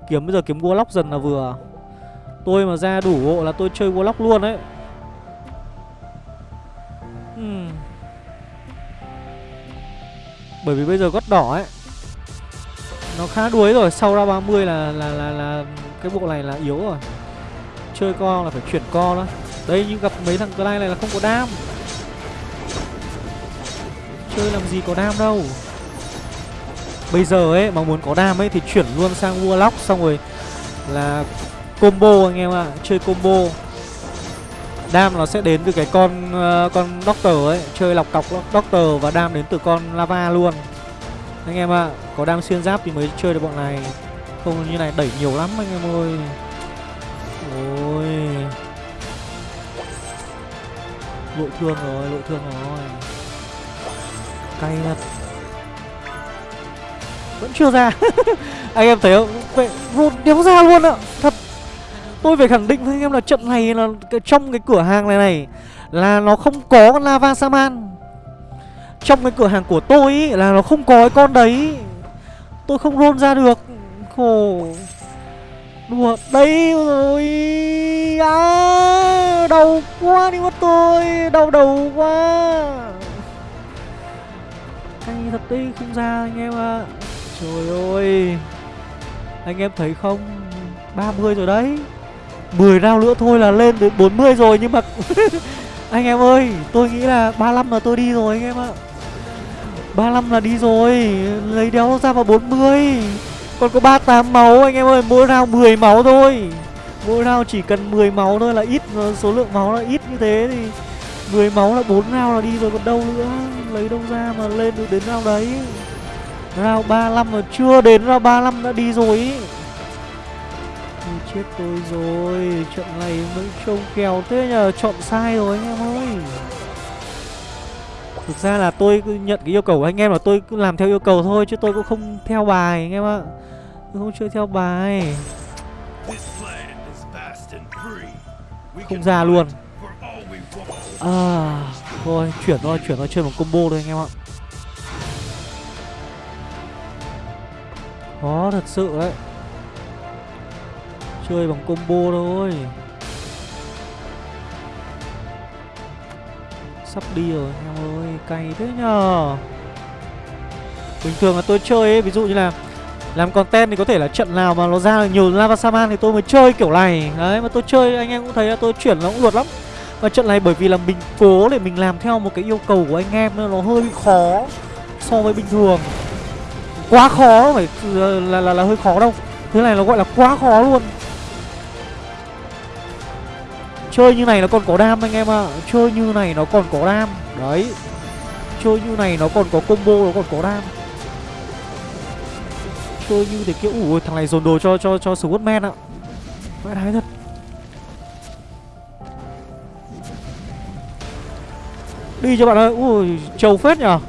Kiếm bây giờ kiếm Warlock dần là vừa. Tôi mà ra đủ hộ là tôi chơi Warlock luôn đấy. Uhm. Bởi vì bây giờ gót đỏ ấy nó khá đuối rồi. Sau ra 30 là là là là cái bộ này là yếu rồi. Chơi co là phải chuyển co đó. Đây nhưng gặp mấy thằng clay này là không có đam. Chơi làm gì có đam đâu. Bây giờ ấy mà muốn có đam ấy thì chuyển luôn sang warlock xong rồi là combo anh em ạ. À. chơi combo. Đam nó sẽ đến từ cái con uh, con doctor ấy. Chơi lọc cọc doctor và đam đến từ con lava luôn anh em ạ à, có đam xuyên giáp thì mới chơi được bọn này. Không như này đẩy nhiều lắm anh em ơi. Ôi. Lội thương rồi lội thương rồi. Cay thật. Vẫn chưa ra. Anh em thấy không? Vậy rột đéo ra luôn ạ. Thật. Tôi phải khẳng định với anh em là trận này là trong cái cửa hàng này này là nó không có con lava saman trong cái cửa hàng của tôi ý, là nó không có cái con đấy. Tôi không roll ra được. Khổ. Đùa Đây rồi. À, Đau quá đi mất tôi. Đau đầu quá. Hay thật đi không ra anh em ạ. À. Trời ơi. Anh em thấy không? 30 rồi đấy. 10 round nữa thôi là lên đến 40 rồi Nhưng mà Anh em ơi Tôi nghĩ là 35 là tôi đi rồi anh em ạ. 35 là đi rồi. Lấy đéo ra vào 40 Còn có 38 máu, anh em ơi, Mỗi round 10 máu thôi. Mỗi round chỉ cần 10 máu thôi là ít Số lượng máu là ít như thế thì 10 máu là 4 round là đi rồi, còn đâu nữa. Lấy đâu ra mà lên được đến round đấy. Round 35 mà chưa đến round 35 đã đi rồi. Ý chết tôi rồi. Trận này mới trông kèo thế nhờ, Chọn sai rồi anh em ơi. Thực ra là tôi nhận cái yêu cầu của anh em là tôi cứ làm theo yêu cầu thôi, Chứ tôi cũng không theo bài, anh em ạ. Tôi không chơi theo bài. Không ra luôn. À Thôi, chuyển thôi chuyển thôi, chơi một combo thôi, anh em ạ. Khó thật sự đấy. Chơi bằng combo thôi. Sắp đi rồi anh em ơi Cay thế nhờ. Bình thường là tôi chơi ấy Ví dụ như là làm content thì có thể là trận nào mà nó ra được nhiều lava saman thì tôi mới chơi kiểu này. Đấy mà tôi chơi anh em cũng thấy là tôi chuyển nó cũng luật lắm. Và trận này bởi vì là mình cố để mình làm theo một cái yêu cầu của anh em nên nó hơi khó so với bình thường. Quá khó phải là, là, là, là hơi khó đâu. Thế này nó gọi là quá khó luôn. Chơi như này nó còn có đam anh em ạ. À. Chơi như này nó còn có đam. Đấy. Chơi như này nó còn có combo, nó còn có đam. Chơi như thế kiểu Ủa thằng này dồn đồ cho cho cho Squadman ạ. Vãi đái thật. Đi cho bạn ơi. Ui, trâu phết nhở.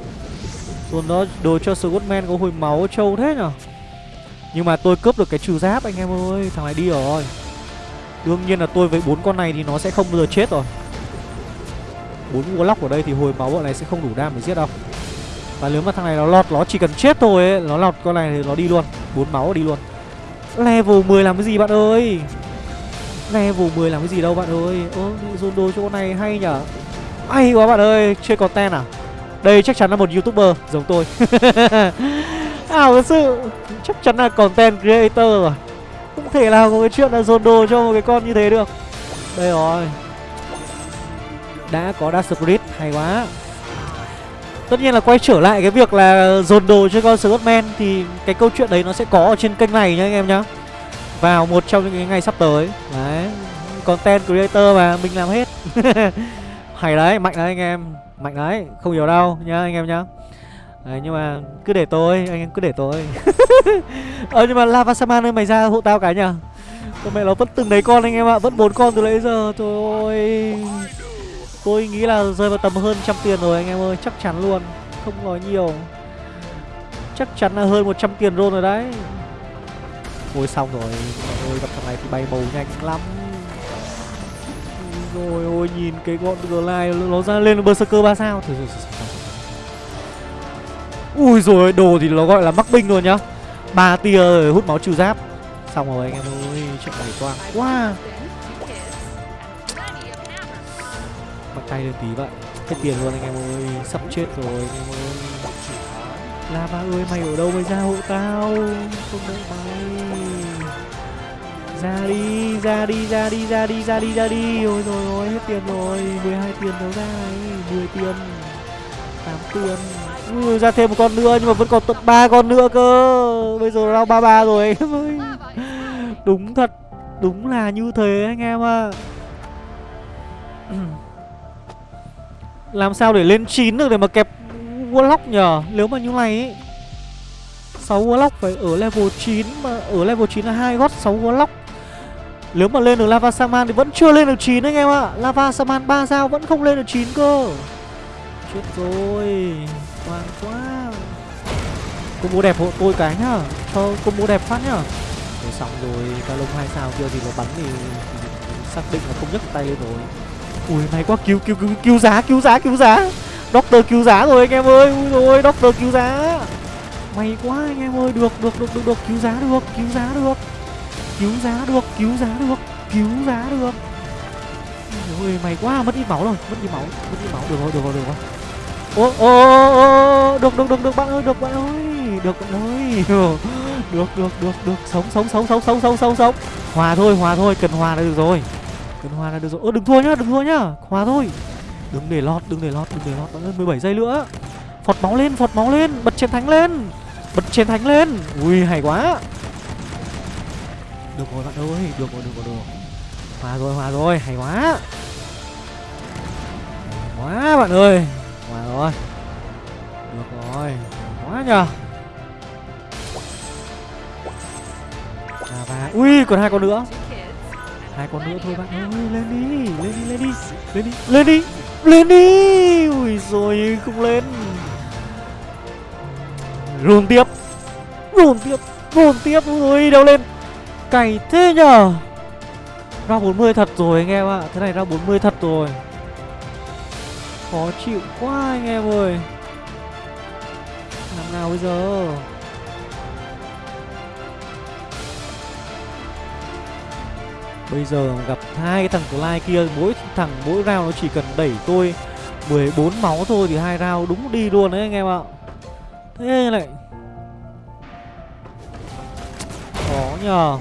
Dồn đó, đồ cho Squadman có hồi máu trâu thế nhở. Nhưng mà tôi cướp được cái trừ giáp anh em ơi. Thằng này đi rồi. Đương nhiên là tôi với bốn con này thì nó sẽ không bao giờ chết rồi. Bốn warlock ở đây thì hồi máu bọn này sẽ không đủ đam để giết đâu. Và nếu mà thằng này nó lọt, Nó chỉ cần chết thôi ấy, Nó lọt con này thì nó đi luôn. Bốn máu đi luôn. Level 10 làm cái gì bạn ơi? Level 10 làm cái gì đâu bạn ơi? Ơ dồn đồ cho con này hay nhở? Hay quá bạn ơi Chơi content à? Đây chắc chắn là một youtuber, giống tôi. Ảo thật sự, Chắc chắn là content creator rồi không thể nào có cái chuyện là dồn đồ cho một cái con như thế được. Đây rồi. Đã có Dark Spirit hay quá. Tất nhiên là quay trở lại cái việc là dồn đồ cho con Scottman Thì cái câu chuyện đấy nó sẽ có ở trên kênh này nhá anh em nhá. Vào một trong những cái ngày sắp tới. Đấy Content creator mà mình làm hết. Hay đấy, mạnh đấy anh em Mạnh đấy, không hiểu đâu nhá anh em nhá. Đấy, nhưng mà cứ để tôi, anh em cứ để tôi. Ờ nhưng mà Lava Saman ơi mày ra hộ tao cái nhở Con mẹ nó vẫn từng đấy con anh em ạ, vẫn bốn con từ nãy giờ. Trời ơi. Tôi nghĩ là rơi vào tầm hơn trăm tiền rồi anh em ơi, chắc chắn luôn Không nói nhiều. Chắc chắn là hơn 100 tiền rôn rồi đấy. Ôi xong rồi. Ôi gặp thằng này thì bay màu nhanh lắm. Rồi ôi nhìn cái gọn Glide nó ra lên Berserker 3 sao. Thôi, thôi, thôi, Ui rồi đồ thì nó gọi là mắc binh luôn nhá. Ba tia rồi hút máu trừ giáp. Xong rồi anh em ơi Trận này quang quá. Mặc tay lên tí vậy. Hết tiền luôn anh em ơi Sắp chết rồi anh em ơi. Lava ơi mày ở đâu mày ra hộ tao. Không đợi mày. Ra đi, ra đi, ra đi, ra đi, ra đi, ra đi. Ôi rồi ôi, hết tiền rồi. 12 tiền đâu ra này 10 tiền. 8 tiền. Ui, ra thêm một con nữa nhưng mà vẫn còn tận ba con nữa cơ. Bây giờ round ba ba rồi. Em ơi đúng thật đúng là như thế anh em ạ. À. làm sao để lên 9 được để mà kẹp warlock nhờ nếu mà như này ấy 6 warlock phải ở level 9 mà ở level 9 là hai gót 6 warlock. Nếu mà lên được lava saman thì vẫn chưa lên được 9 anh em ạ. Lava saman ba sao vẫn không lên được 9 cơ. Chết rồi Ngoan quá. Combo đẹp hộ tôi cái nhá. Cho combo đẹp phát nhá. Rồi xong rồi Ca lông hai sao kia thì nó bắn thì, Xác định là không nhấc tay lên rồi. Ui may quá cứu cứu cứu cứu giá cứu giá cứu giá. Doctor cứu giá rồi anh em ơi. Ui rồi Doctor cứu giá. May quá anh em ơi. Được được được được được. Cứu giá được cứu giá được. Cứu giá được cứu giá được cứu giá được. Ôi mày quá. Mất ít máu rồi mất ít máu mất ít máu. Được rồi được rồi được rồi ô ô ô được được được được, bạn ơi, được, bạn ơi. Được, bạn ơi. Được được được được. Sống sống sống sống sống sống sống sống. Hòa thôi hòa thôi, cần hòa là được rồi. Cần hòa là được rồi. Ơ, đừng thua nhá, đừng thua nhá. Hòa thôi. Đừng để lọt, đừng để lọt, đừng để lọt. Bạn ơi 17 giây nữa. Phọt máu lên, phọt máu lên. Bật chiến thắng lên. Bật chiến thắng lên. Ui, hay quá. Được rồi, bạn ơi. Được rồi được rồi được rồi. Hòa rồi hòa rồi. Hay quá. Hay quá, bạn ơi. Ngoài rồi được rồi quá nhờ. Và và, ui, còn hai con nữa. Hai con nữa thôi bạn ơi, lên đi lên đi lên đi lên đi lên đi lên đi. Ui rồi không lên. Ruồng tiếp ruồng tiếp ruồng tiếp, ui đâu lên. Cày thế nhở ra 40 thật rồi anh em ạ, Thế này ra 40 thật rồi. Khó chịu quá anh em ơi. Làm nào bây giờ? Bây giờ gặp hai cái thằng lai kia, Mỗi thằng, mỗi round nó chỉ cần đẩy tôi 14 máu thôi thì hai round đúng đi luôn đấy anh em ạ. Thế lại Khó nhờ.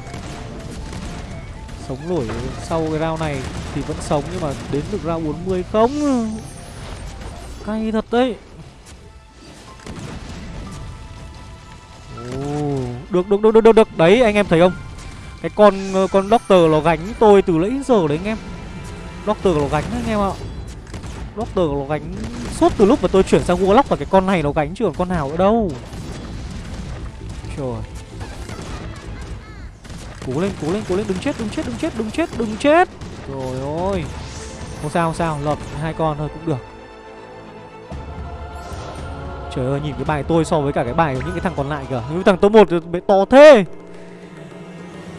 Sống nổi sau cái round này thì vẫn sống nhưng mà đến được round 40 không? Cay thật đấy. Ồ, được, được, được, được, được, được. Đấy anh em thấy không? Cái con ờ, con Doctor nó gánh tôi từ nãy giờ đấy anh em. Doctor nó gánh đấy anh em ạ. Doctor nó gánh suốt từ lúc mà tôi chuyển sang Warlock và cái con này nó gánh chứ còn con nào nữa đâu. Trời. Cố lên, cố lên, cố lên, đừng chết, đừng chết, đừng chết, đừng chết, đừng chết. Rồi ôi Không sao, không sao, lọt hai con thôi cũng được. Trời ơi, nhìn cái bài tôi so với cả cái bài của những cái thằng còn lại kìa. Những thằng top 1 thì to thế.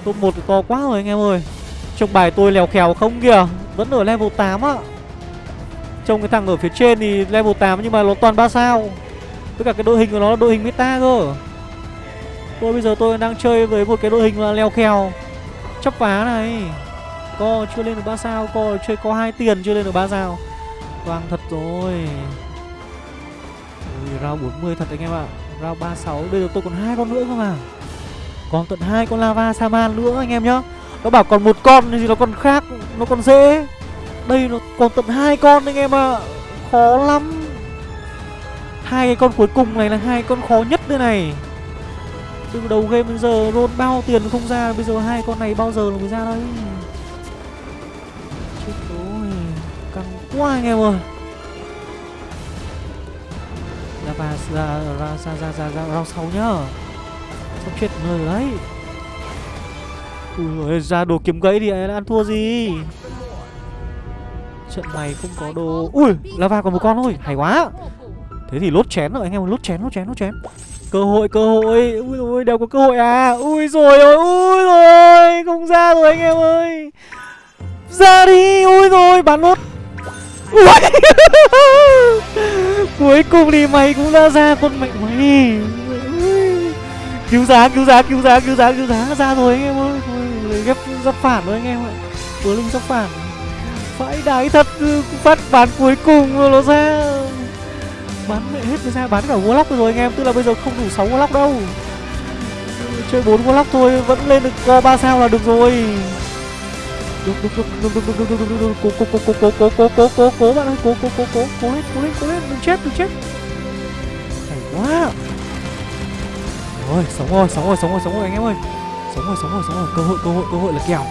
Top 1 thì to quá rồi anh em ơi. Trông bài tôi lèo khèo không kìa. Vẫn ở level 8 á. Trông cái thằng ở phía trên thì level 8 nhưng mà nó toàn 3 sao. Với cả cái đội hình của nó là đội hình meta cơ. Tôi bây giờ tôi đang chơi với một cái đội hình là leo khèo. Chấp phá này. Co chưa lên được 3 sao Co chơi có hai tiền chưa lên được 3 sao. Vàng thật rồi. Ui, round 40 thật anh em ạ. Round 36 Bây giờ tôi còn hai con nữa cơ mà Còn tận hai con lava saman nữa anh em nhá. Nó bảo còn một con thì nó còn khác Nó còn dễ. Đây nó còn tận hai con anh em ạ. Khó lắm. Hai cái con cuối cùng này là hai con khó nhất đây này. Từ đầu game đến giờ roll bao tiền không ra bây giờ hai con này bao giờ nó mới ra đây? Chết rồi căng quá anh em ơi. À và ra ra ra ra ra ra rau sau nhá. Sắp chết người đấy? Ui ơi, ra đồ kiếm gãy thì ăn thua gì? Trận này không có đồ. Ui, lava còn một con thôi, hay quá. Thế thì lốt chén rồi, anh em lốt chén lốt chén lốt chén. Cơ hội cơ hội. Ui ôi đều có cơ hội à? Ui rồi ôi ui rồi không ra rồi anh em ơi. Ra đi, ui rồi bán lốt. Ui! cuối cùng thì mày cũng đã ra con mẹ mày. Cứu giá cứu giá cứu giá cứu giá cứu giá ra rồi anh em ơi. Ôi, ghép giáp phản rồi anh em ạ. Vừa linh giáp phản. Phải đái thật ừ, phát bán cuối cùng rồi nó ra. Bán mẹ hết rồi ra bán cả warlock rồi anh em. Tức là bây giờ không đủ 6 warlock đâu. Chơi 4 warlock thôi vẫn lên được ờ, co 3 sao là được rồi cố được cố cố cố cố cố cố cố cố cố bạn ơi cố cố cố cố cố lên cố lên cố lên đừng chết đừng chết hay quá rồi sống rồi sống rồi sống rồi sống rồi anh em ơi sống rồi sống rồi sống rồi cơ hội cơ hội cơ hội là kèo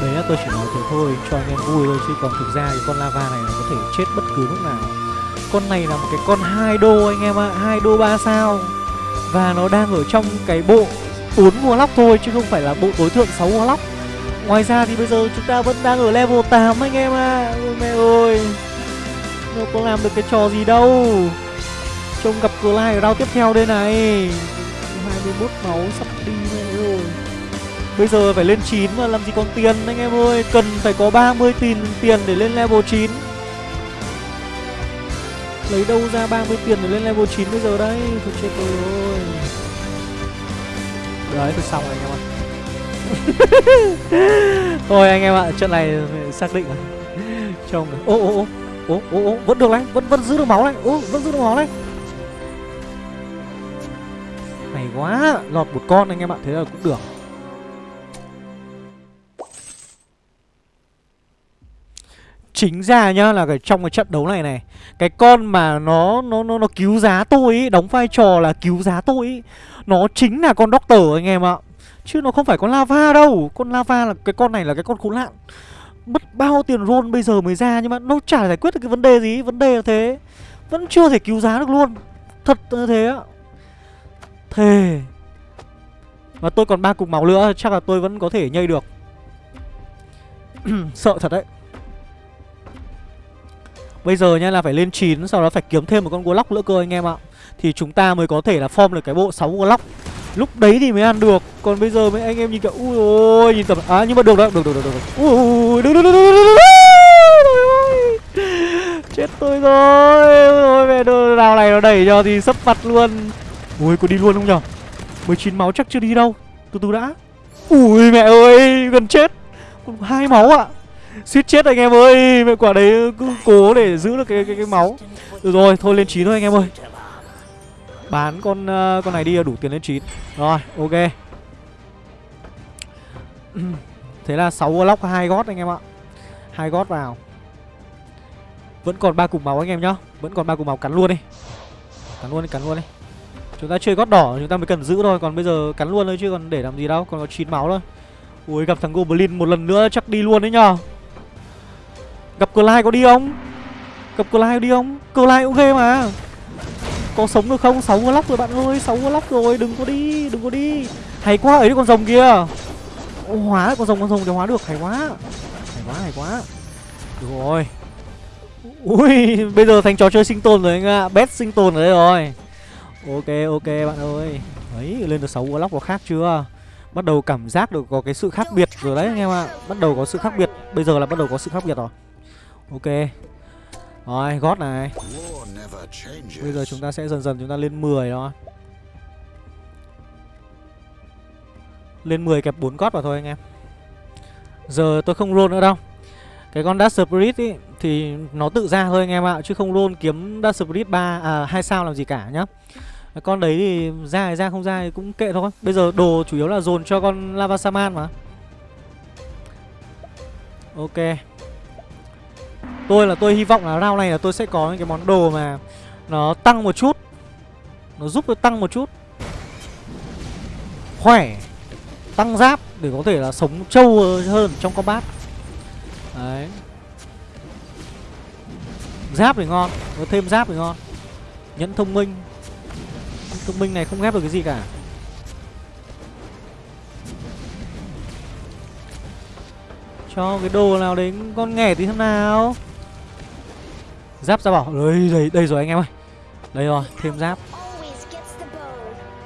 đấy là tôi chỉ nói thế thôi cho anh em vui thôi chứ còn thực ra cái con lava này nó có thể chết bất cứ lúc nào con này là một cái con hai đô anh em ạ hai đô ba sao và nó đang ở trong cái bộ 4 mua lóc thôi chứ không phải là bộ tối thượng 6 mua lóc ngoài ra thì bây giờ chúng ta vẫn đang ở level 8 anh em ạ. À. ôi mẹ ơi, nó có làm được cái trò gì đâu. Trông gặp cửa lai ở round tiếp theo đây này. 21 máu sắp đi mẹ rồi Bây giờ phải lên 9 mà làm gì còn tiền anh em ơi. Cần phải có 30 tiền tiền để lên level 9 Lấy đâu ra 30 tiền để lên level 9 bây giờ đấy Thôi chết tôi rồi. Đấy, tôi xong rồi anh em ơi Thôi anh em ạ, trận này xác định rồi Trông Ô ô ô Ô ô ô vẫn được đấy, vẫn vẫn giữ được máu đấy Ô vẫn giữ được máu đấy Hay quá, lọt một con anh em ạ, thế là cũng được. Chính ra nhá là cái trong cái trận đấu này này cái con mà nó nó nó nó cứu giá tôi ý, đóng vai trò là cứu giá tôi ý, nó chính là con doctor anh em ạ chứ nó không phải con lava đâu. Con lava là cái con này là cái con khốn nạn. Mất bao tiền roll bây giờ mới ra nhưng mà nó chả giải quyết được cái vấn đề gì. Vấn đề là thế. Vẫn chưa thể cứu giá được luôn. Thật như thế á thề. Và tôi còn ba cục máu nữa. Chắc là tôi vẫn có thể nhây được. Sợ thật đấy. Bây giờ nha là phải lên 9 Sau đó phải kiếm thêm một con Warlock nữa cơ anh em ạ. Thì chúng ta mới có thể là form được cái bộ 6 Warlock Lúc đấy thì mới ăn được Còn bây giờ mấy anh em nhìn kiểu Ui ôi nhìn tầm À nhưng mà được đó Được được được được Ui được được được được được Chết tôi rồi. Ôi mẹ đồ nào này nó đẩy cho thì sấp mặt luôn. Ui có đi luôn không nhở? 19 máu chắc chưa đi đâu. Từ từ đã. Ui mẹ ơi gần chết. Còn hai máu ạ. À. Suýt chết anh em ơi Mẹ quả đấy cứ cố để giữ được cái cái, cái máu. Được rồi thôi lên 9 thôi anh em ơi. Bán con uh, con này đi là đủ tiền lên 9 Rồi ok. Thế là 6 lock hai gót anh em ạ. Hai gót vào. Vẫn còn ba cục máu anh em nhá. Vẫn còn ba cục máu cắn luôn đi. Cắn luôn đi cắn luôn đi. Chúng ta chơi gót đỏ chúng ta mới cần giữ thôi. Còn bây giờ cắn luôn thôi chứ còn để làm gì đâu. Còn có 9 máu thôi. Ui gặp thằng Goblin một lần nữa chắc đi luôn đấy nhờ. Gặp Clyde có đi không? Gặp Clyde có đi không? Clyde cũng ghê mà. Có sống được không? 6 lock rồi bạn ơi 6 lock rồi đừng có đi đừng có đi. Hay quá ấy con rồng kia. Ô, Hóa con rồng con rồng đều hóa được hay quá. Hay quá hay quá. Được rồi. Ui bây giờ thành trò chơi sinh tồn rồi anh ạ. Best sinh tồn ở đây rồi. Ok ok bạn ơi. Ấy lên được 6 lock có khác chưa? Bắt đầu cảm giác được có cái sự khác biệt rồi đấy anh em ạ. Bắt đầu có sự khác biệt. Bây giờ là bắt đầu có sự khác biệt rồi. Ok. Rồi gót này. Bây giờ chúng ta sẽ dần dần chúng ta lên 10 thôi Lên 10 kẹp 4 gót vào thôi anh em. Giờ tôi không roll nữa đâu. Cái con Dash Spirit ý Thì nó tự ra thôi anh em ạ Chứ không roll kiếm Dash Spirit 3 À 2 sao làm gì cả nhá. Con đấy thì ra thì ra không ra thì cũng kệ thôi. Bây giờ đồ chủ yếu là dồn cho con Lava Saman mà. Ok Tôi là tôi hy vọng là round này là tôi sẽ có những cái món đồ mà Nó tăng một chút. Nó giúp tôi tăng một chút. Khỏe. Tăng giáp để có thể là sống trâu hơn trong combat. Đấy. Giáp thì ngon, Có thêm giáp thì ngon. Nhẫn thông minh. Thông minh này không ghép được cái gì cả. Cho cái đồ nào đến con nghẻ tí thế nào. Giáp ra bảo Đây, đây, đây rồi anh em ơi. Đây rồi, thêm giáp.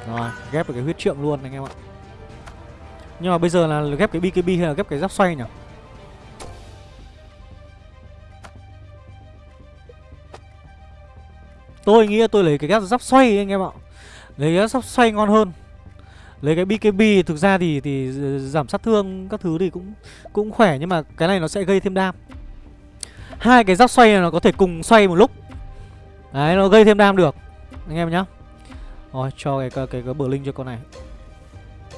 Rồi, ghép được cái huyết trượng luôn anh em ạ. Nhưng mà bây giờ là ghép cái BKB hay là ghép cái giáp xoay nhỉ? Tôi nghĩ là tôi lấy cái giáp giáp xoay anh em ạ. Lấy cái giáp xoay ngon hơn. Lấy cái BKB thực ra thì thì giảm sát thương các thứ thì cũng cũng khỏe nhưng mà cái này nó sẽ gây thêm đam hai cái giáp xoay này nó có thể cùng xoay một lúc. Đấy nó gây thêm đam được. Anh em nhá. Rồi cho cái cái cái, cái bờ linh cho con này.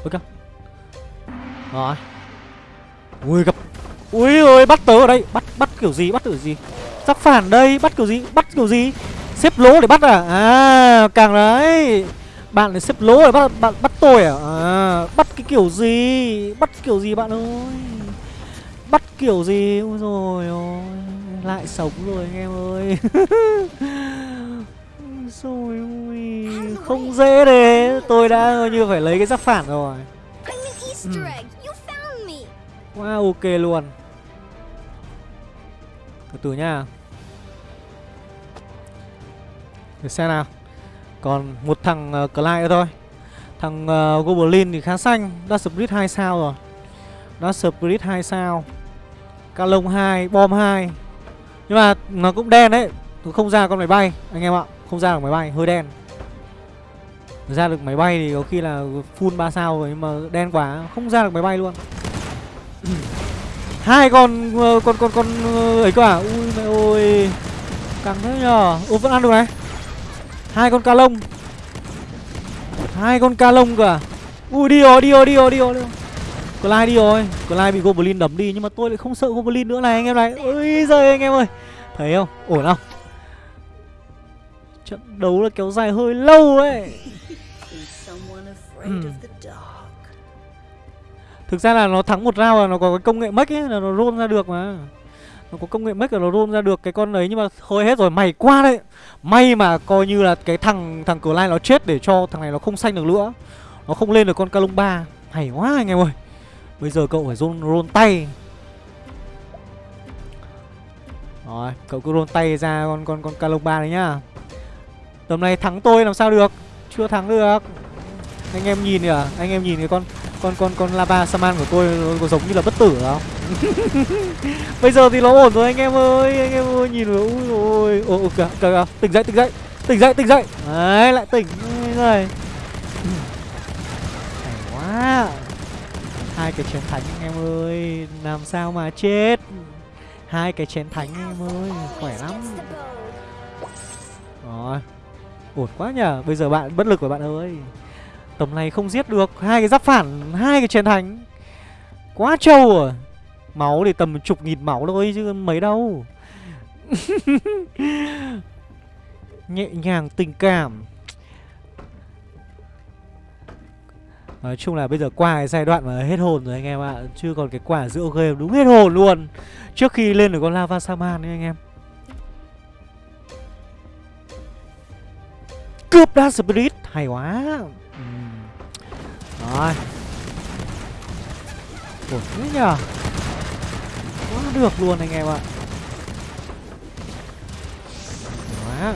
Ok rồi. Ui gặp. Ui ơi bắt tớ ở đây. Bắt bắt kiểu gì? Bắt kiểu gì? Giáp phản đây. Bắt kiểu gì? Bắt kiểu gì? Xếp lỗ để bắt à? À càng đấy. Bạn để xếp lỗ để bắt bạn bắt tôi à? à bắt cái kiểu gì? Bắt kiểu gì bạn ơi? Bắt kiểu gì? Ôi rồi ôi lại sống rồi anh em ơi. Rồi Không dễ đấy Tôi đã như phải lấy cái giáp phản rồi. Ừ. Wow ok luôn. Từ từ nha. Để xem nào. Còn một thằng uh, Clyde nữa thôi. Thằng uh, Goblin thì khá xanh. Đã Spirit 2 sao rồi. Đã Spirit 2 sao. Ca lông 2, bom 2 nhưng mà nó cũng đen đấy. Không ra con máy bay, Anh em ạ. Không ra được máy bay, Hơi đen. Ra được máy bay thì có khi là full 3 sao rồi, Nhưng mà đen quá, Không ra được máy bay luôn. Hai con ờ, con con con ờ, ấy cơ à? Ui mẹ ơi, căng thế nhờ. Ô, vẫn ăn được này. Hai con ca lông. Hai con ca lông cơ à? Ui, đi rồi đi rồi đi rồi đi rồi đi rồi. Clyde đi rồi. Clyde bị Goblin đấm đi Nhưng mà tôi lại không sợ Goblin nữa này anh em này. Ôi giời anh em ơi. Thấy không? Ổn không? Trận đấu là kéo dài hơi lâu ấy. Thực ra là nó thắng một round là nó có cái công nghệ mech ấy là nó roll ra được mà. Nó có công nghệ mech là nó roll ra được cái con đấy nhưng mà thôi hết rồi mày qua đấy. May mà coi như là cái thằng thằng Clyde nó chết để cho thằng này nó không xanh được nữa. Nó không lên được con 3 Hay quá anh em ơi Bây giờ cậu phải run run tay. Rồi, cậu cứ run tay ra con con con calomba đấy nhá. Tầm này thắng tôi làm sao được? Chưa thắng được. Anh em nhìn kìa, anh em nhìn cái con con con con lava saman của tôi nó có giống như là bất tử không? Bây giờ thì nó ổn rồi anh em ơi anh em ơi nhìn rồi ui ôi. Ôi kìa kìa tỉnh dậy tỉnh dậy tỉnh dậy tỉnh dậy. Đấy lại tỉnh rồi hay quá hai cái chén thánh anh em ơi, làm sao mà chết? Hai cái chén thánh anh em ơi, khỏe lắm. Rồi, ổn quá nhở bây giờ bạn, bất lực rồi bạn ơi. Tầm này không giết được hai cái giáp phản, hai cái chén thánh. Quá trâu à. Máu thì tầm chục nghìn máu thôi chứ mấy đâu. Nhẹ nhàng, tình cảm. Nói chung là bây giờ qua cái giai đoạn mà hết hồn rồi anh em ạ. Chưa còn cái quả giữa game đúng hết hồn luôn. Trước khi lên được con Lava Saman đấy anh em. Cướp Dark Spirit, Hay quá. Ừ. Rồi. Ổn thế nhờ? Quá được luôn anh em ạ. Quá.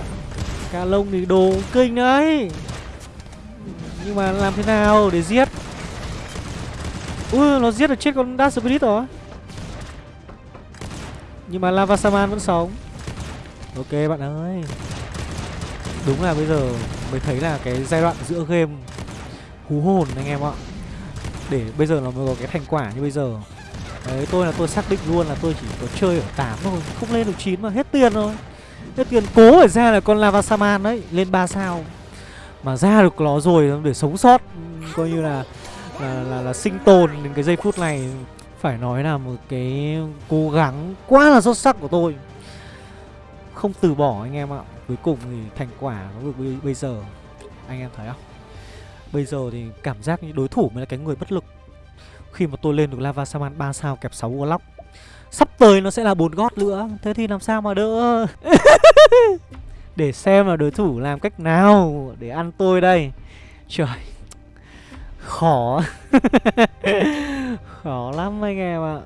Ca lông thì đồ kinh đấy. Nhưng mà làm thế nào để giết? Ui, nó giết được chết con Dark Spirit rồi. Nhưng mà Lava Saman vẫn sống. Ok, bạn ơi. Đúng là bây giờ mới thấy là cái giai đoạn giữa game hú hồn anh em ạ. Để bây giờ nó mới có cái thành quả như bây giờ. Đấy, tôi là tôi xác định luôn là tôi chỉ có chơi ở 8 thôi. Không lên được 9 mà hết tiền rồi. Hết tiền cố phải ra là con lava saman đấy, lên 3 sao mà ra được nó rồi để sống sót. Ừ, coi như là là, là là sinh tồn đến cái giây phút này. Phải nói là một cái cố gắng quá là xuất sắc của tôi. Không từ bỏ anh em ạ. Cuối cùng thì thành quả nó được bây giờ. Anh em thấy không? Bây giờ thì cảm giác như đối thủ mới là cái người bất lực. Khi mà tôi lên được Lava Saman 3 sao kẹp 6 Warlock Sắp tới nó sẽ là bốn gót nữa. Thế thì làm sao mà đỡ? Để xem là đối thủ làm cách nào Để ăn tôi đây. Trời Khó. Khó lắm anh em ạ.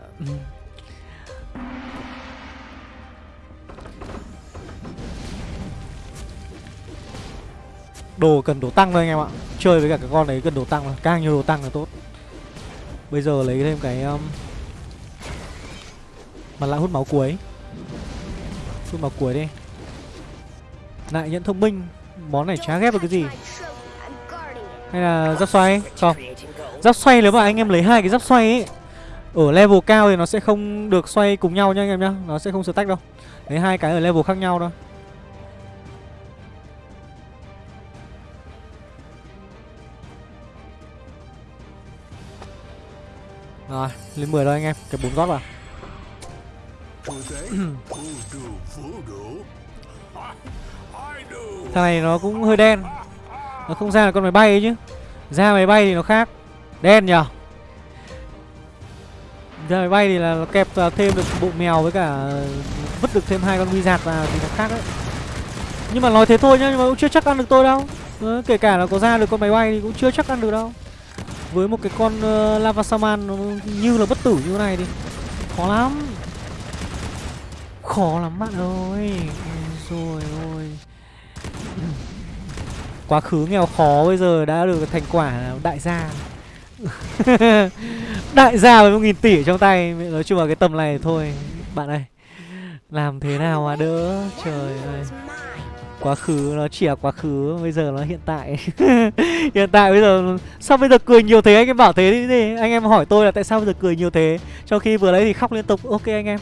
Đồ cần đồ tăng thôi anh em ạ. Chơi với cả cái con đấy cần đồ tăng thôi Càng nhiều đồ tăng là tốt. Bây giờ lấy thêm cái um, Mặt lại hút máu cuối. Hút máu cuối đi. Lại nhận thông minh. Món này chả ghép được cái gì. Hay là giáp xoay? Không Giáp xoay nếu mà anh em lấy hai cái giáp xoay ấy Ở level cao thì nó sẽ không được xoay cùng nhau nha anh em nhá. Nó sẽ không stack đâu. Lấy hai cái ở level khác nhau thôi. Rồi, lên 10 rồi anh em, cái bốn gót vào. Thằng này nó cũng hơi đen. Nó không ra là con máy bay ấy chứ. Ra máy bay thì nó khác. Đen nhở Ra máy bay thì là nó kẹp thêm được bộ mèo với cả vứt được thêm hai con wizard vào thì nó khác đấy. Nhưng mà nói thế thôi nhá, nhưng mà cũng chưa chắc ăn được tôi đâu. Ờ, kể cả là có ra được con máy bay thì cũng chưa chắc ăn được đâu với một cái con uh, lava saman nó như là bất tử như thế này thì khó lắm khó lắm bạn ơi rồi ôi quá khứ nghèo khó bây giờ đã được thành quả đại gia. Đại gia với một nghìn tỷ trong tay. Nói chung là cái tầm này thôi. Bạn ơi làm thế nào mà đỡ? Trời ơi. Quá khứ nó chỉ là quá khứ bây giờ nó hiện tại. Hiện tại bây giờ sao bây giờ cười nhiều thế? Anh em bảo thế đi, đi. Anh em hỏi tôi là tại sao bây giờ cười nhiều thế? Trong khi vừa đấy thì khóc liên tục. Ok anh em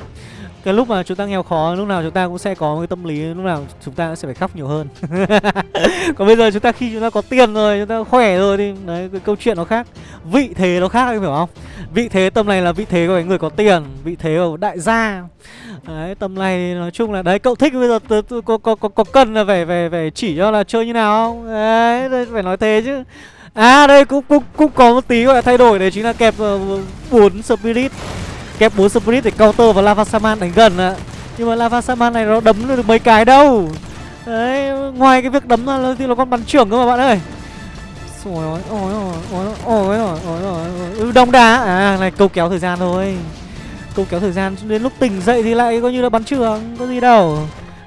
cái lúc mà chúng ta nghèo khó lúc nào chúng ta cũng sẽ có cái tâm lý lúc nào chúng ta sẽ phải khóc nhiều hơn. Còn bây giờ chúng ta khi chúng ta có tiền rồi chúng ta khỏe rồi thì đấy cái câu chuyện nó khác. Vị thế nó khác anh hiểu không? Vị thế tâm này là vị thế của người có tiền vị thế của đại gia. Đấy tầm này nói chung là đấy cậu thích bây giờ có có có có cần là phải phải phải chỉ cho là chơi như nào? Không đấy phải nói thế chứ. À đây cũng cũng cũng có một tí gọi là thay đổi đấy chính là kẹp ờ, bốn uh, spirit kép 4 Spirit để counter và Lava Saman đánh gần ạ. Nhưng mà Lava Saman này nó đấm được mấy cái đâu Đấy, ngoài cái việc đấm ra thì nó còn bắn trưởng cơ mà bạn ơi Ôi ôi ôi ôi ôi ôi ôi Đông đá, à này câu kéo thời gian thôi Câu kéo thời gian đến lúc tỉnh dậy thì lại coi như là bắn trưởng, có gì đâu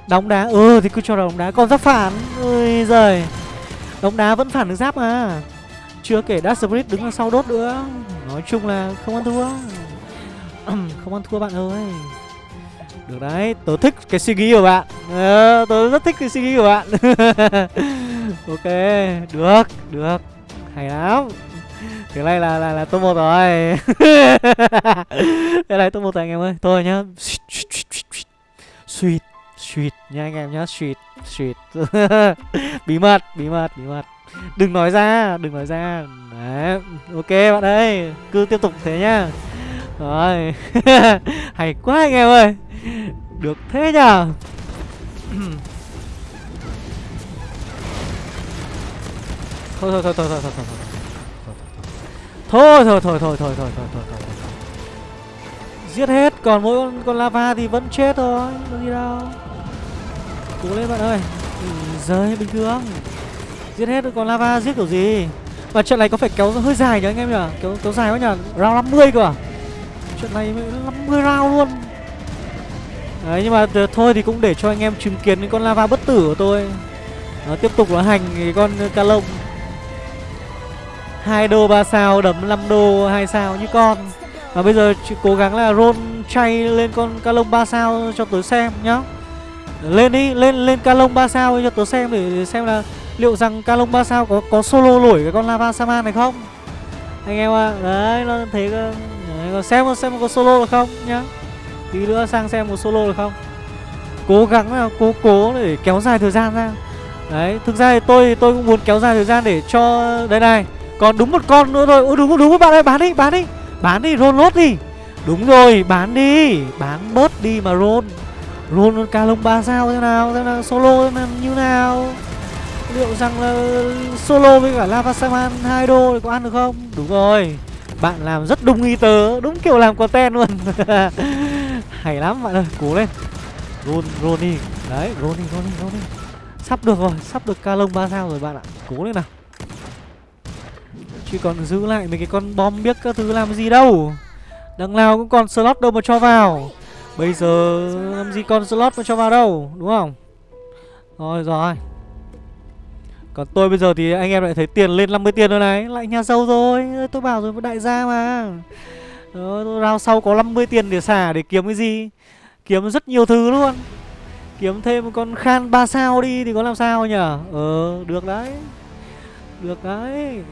Đóng đá, ừ thì cứ cho đóng đá, còn giáp phản, ôi giời Đóng đá vẫn phản được giáp mà Chưa kể Dark Spirit đứng đằng sau đốt nữa Nói chung là không ăn thua không ăn thua bạn ơi. Được đấy, tớ thích cái suy nghĩ của bạn. À, Tớ rất thích cái suy nghĩ của bạn. Ok, được, được. Hay lắm. Thế này là là, là top một rồi. Thế này top một rồi anh em ơi. Thôi nhá. Sweet Sweet. Nha anh em nhá Sweet Sweet. Bí mật, bí mật, bí mật. Đừng nói ra, đừng nói ra. Đấy, ok bạn ơi. Cứ tiếp tục thế nhá. Rồi Hay quá anh em ơi Được thế nhờ Thôi thôi thôi thôi thôi thôi thôi Thôi thôi thôi thôi thôi thôi thôi thôi thôi thôi Giết hết, còn mỗi con, con lava thì vẫn chết thôi Có gì đâu Cố lên bạn ơi Rơi bình thường Giết hết con lava giết kiểu gì Mà trận này có phải kéo hơi dài nhỉ anh em nhỉ Kéo, kéo dài quá nhỉ Round 50 cơ à Trận này 50 round luôn. Đấy nhưng mà thôi thì cũng để cho anh em chứng kiến cái con lava bất tử của tôi. Nó tiếp tục nó hành cái con ca lông. Hai đô 3 sao đấm 5 đô 2 sao như con. Và bây giờ cố gắng là roll chay lên con ca lông 3 sao cho tớ xem nhá. Lên đi, lên lên ca lông 3 sao cho tớ xem để, để xem là liệu rằng ca lông 3 sao có có solo nổi cái con lava saman này không? Anh em ạ à, đấy nó thấy đấy, xem xem có solo được không nhá? Tí nữa sang xem một solo được không? Cố gắng là cố cố để kéo dài thời gian ra. Đấy thực ra thì tôi tôi cũng muốn kéo dài thời gian để cho đây này. Còn đúng một con nữa rồi ôi đúng đúng đúng bạn ơi bán đi bán đi. Bán đi roll lốt đi. Đúng rồi bán đi. Bán bớt đi mà roll. Roll ca lông ba sao thế nào thế nào solo thế nào như nào. Liệu rằng là solo với cả lava saman hai đô thì có ăn được không? Đúng rồi bạn làm rất đúng ý tớ đúng kiểu làm content luôn. Hay lắm bạn ơi cố lên. Ron, Ronny đi đấy Ronny đi Ronny đi đi sắp được rồi sắp được ca lông ba sao rồi bạn ạ. Cố lên nào. Chứ còn giữ lại mấy cái con bom biết các thứ làm gì đâu. Đằng nào cũng còn slot đâu mà cho vào. Bây giờ làm gì còn slot mà cho vào đâu đúng không? Rồi rồi còn tôi bây giờ thì anh em lại thấy tiền lên 50 tiền rồi này. Lại nhà giàu rồi. Tôi bảo rồi đại gia mà. Đó, Rao sau có 50 tiền để xả để kiếm cái gì? Kiếm rất nhiều thứ luôn. Kiếm thêm một con khan 3 sao đi thì có làm sao nhở Ờ được đấy. Được đấy.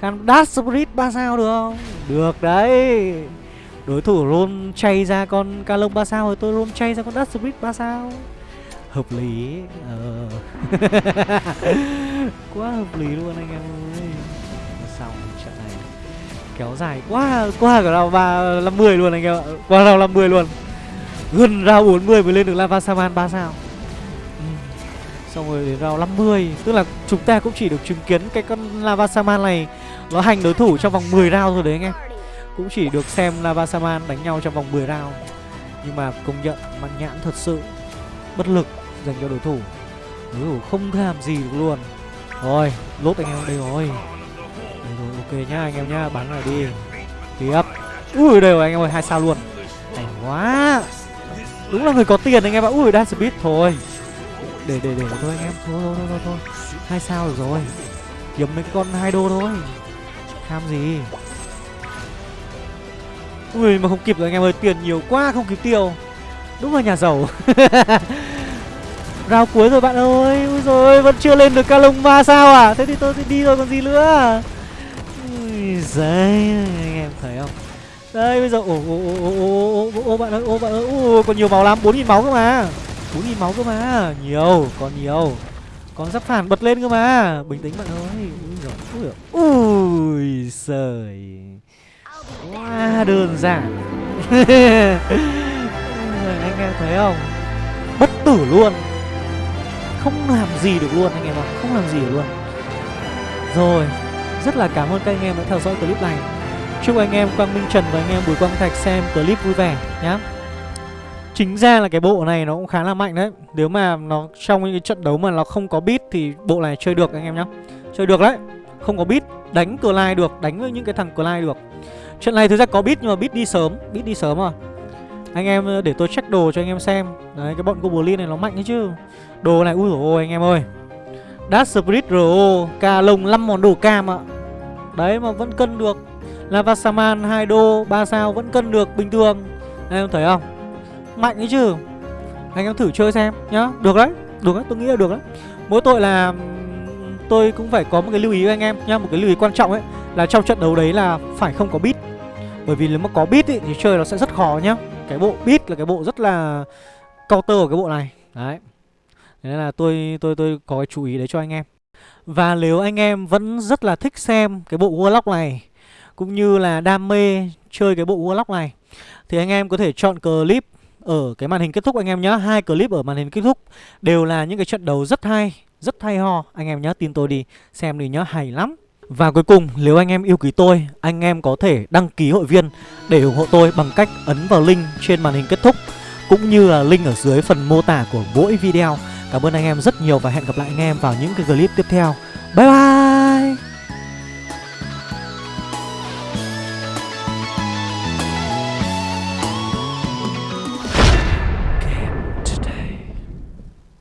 Khan Dash Spirit 3 sao được không? Được đấy. Đối thủ roll chay ra con Calong 3 sao Rồi tôi roll chay ra con Dash Spirit 3 sao hợp lý ờ. quá hợp lý luôn anh em ơi. Xong trận này kéo dài quá quá cả rào ba, năm mươi luôn anh em ạ. Qua rào năm mươi luôn. Gần rào 40 mới lên được lava saman ba sao. Ừ. xong rồi đến rào 50 tức là chúng ta cũng chỉ được chứng kiến cái con lava saman này nó hành đối thủ trong vòng 10 round thôi đấy anh em. Cũng chỉ được xem lava saman đánh nhau trong vòng 10 round. Nhưng mà công nhận mặt nhãn thật sự bất lực dành cho đối thủ. Đối thủ không làm gì được luôn. Rồi lốt anh em đây rồi. Đây rồi ok nhá anh em nhá bắn này đi. Tiếp. Ui đây rồi anh em ơi hai sao luôn. Hay quá. Đúng là người có tiền anh em ạ. Ui đang speed thôi. Để để để thôi anh em. Thôi thôi thôi thôi, thôi. hai sao được rồi. Kiếm mấy cái con hai đô thôi. Tham gì? Ui mà không kịp rồi anh em ơi. Tiền nhiều quá không kịp tiêu đúng là nhà giàu Rao cuối rồi bạn ơi Úi rồi vẫn chưa lên được ca lông 3 sao à Thế thì tôi thì đi rồi còn gì nữa Úi giời Anh em thấy không Đây bây giờ Ô ồ ồ ồ ồ ồ ồ bạn ơi ô bạn ơi ồ còn nhiều máu lắm 4.000 máu cơ mà 4.000 máu cơ mà Nhiều còn nhiều Còn giáp phản bật lên cơ mà Bình tĩnh bạn ơi Úi giời Úi, giời Ui giời Quá đơn giản anh em thấy không? Bất tử luôn. Không làm gì được luôn, anh em ạ. Không làm gì được luôn. Rồi, Rất là cảm ơn các anh em đã theo dõi clip này. Chúc anh em Quang Minh Trần và anh em Bùi Quang Thạch xem clip vui vẻ nhá. Chính ra là cái bộ này nó cũng khá là mạnh đấy. Nếu mà nó trong những cái trận đấu mà nó không có beat Thì bộ này chơi được anh em nhá. Chơi được đấy. Không có beat, Đánh cờ lai được, Đánh với những cái thằng cờ lai được. Trận này thực ra có beat nhưng mà beat đi sớm, Beat đi sớm à anh em ờ, để tôi check đồ cho anh em xem. Đấy cái bọn Goblin này nó mạnh đấy chứ. Đồ này ui dồi ôi anh em ơi. Dash Spirit RO Ca lông 5 món đồ cam ạ. Đấy mà vẫn cân được. Lava Saman 2 đô 3 sao vẫn cân được bình thường. Anh em thấy không? Mạnh đấy chứ. Anh em thử chơi xem nhá. Được đấy Được đấy tôi nghĩ là được đấy. Mỗi tội là Tôi cũng phải có một cái lưu ý với anh em nhá Một cái lưu ý quan trọng ấy Là trong trận đấu đấy là phải không có beat. Bởi vì nếu mà có beat ý, thì chơi nó sẽ rất khó nhá. Cái bộ beat là cái bộ rất là Counter của cái bộ này. Đấy. Nên là tôi tôi tôi có cái chú ý đấy cho anh em. Và nếu anh em vẫn rất là thích xem cái bộ Warlock này, Cũng như là đam mê chơi cái bộ Warlock này, Thì anh em có thể chọn clip ở cái màn hình kết thúc anh em nhé hai clip ở màn hình kết thúc đều là những cái trận đấu rất hay rất hay ho. Anh em nhớ tin tôi đi, xem đi nhớ hay lắm và cuối cùng, nếu anh em yêu quý tôi, anh em có thể đăng ký hội viên để ủng hộ tôi bằng cách ấn vào link trên màn hình kết thúc, cũng như là link ở dưới phần mô tả của mỗi video. Cảm ơn anh em rất nhiều và hẹn gặp lại anh em vào những cái clip tiếp theo. Bye bye!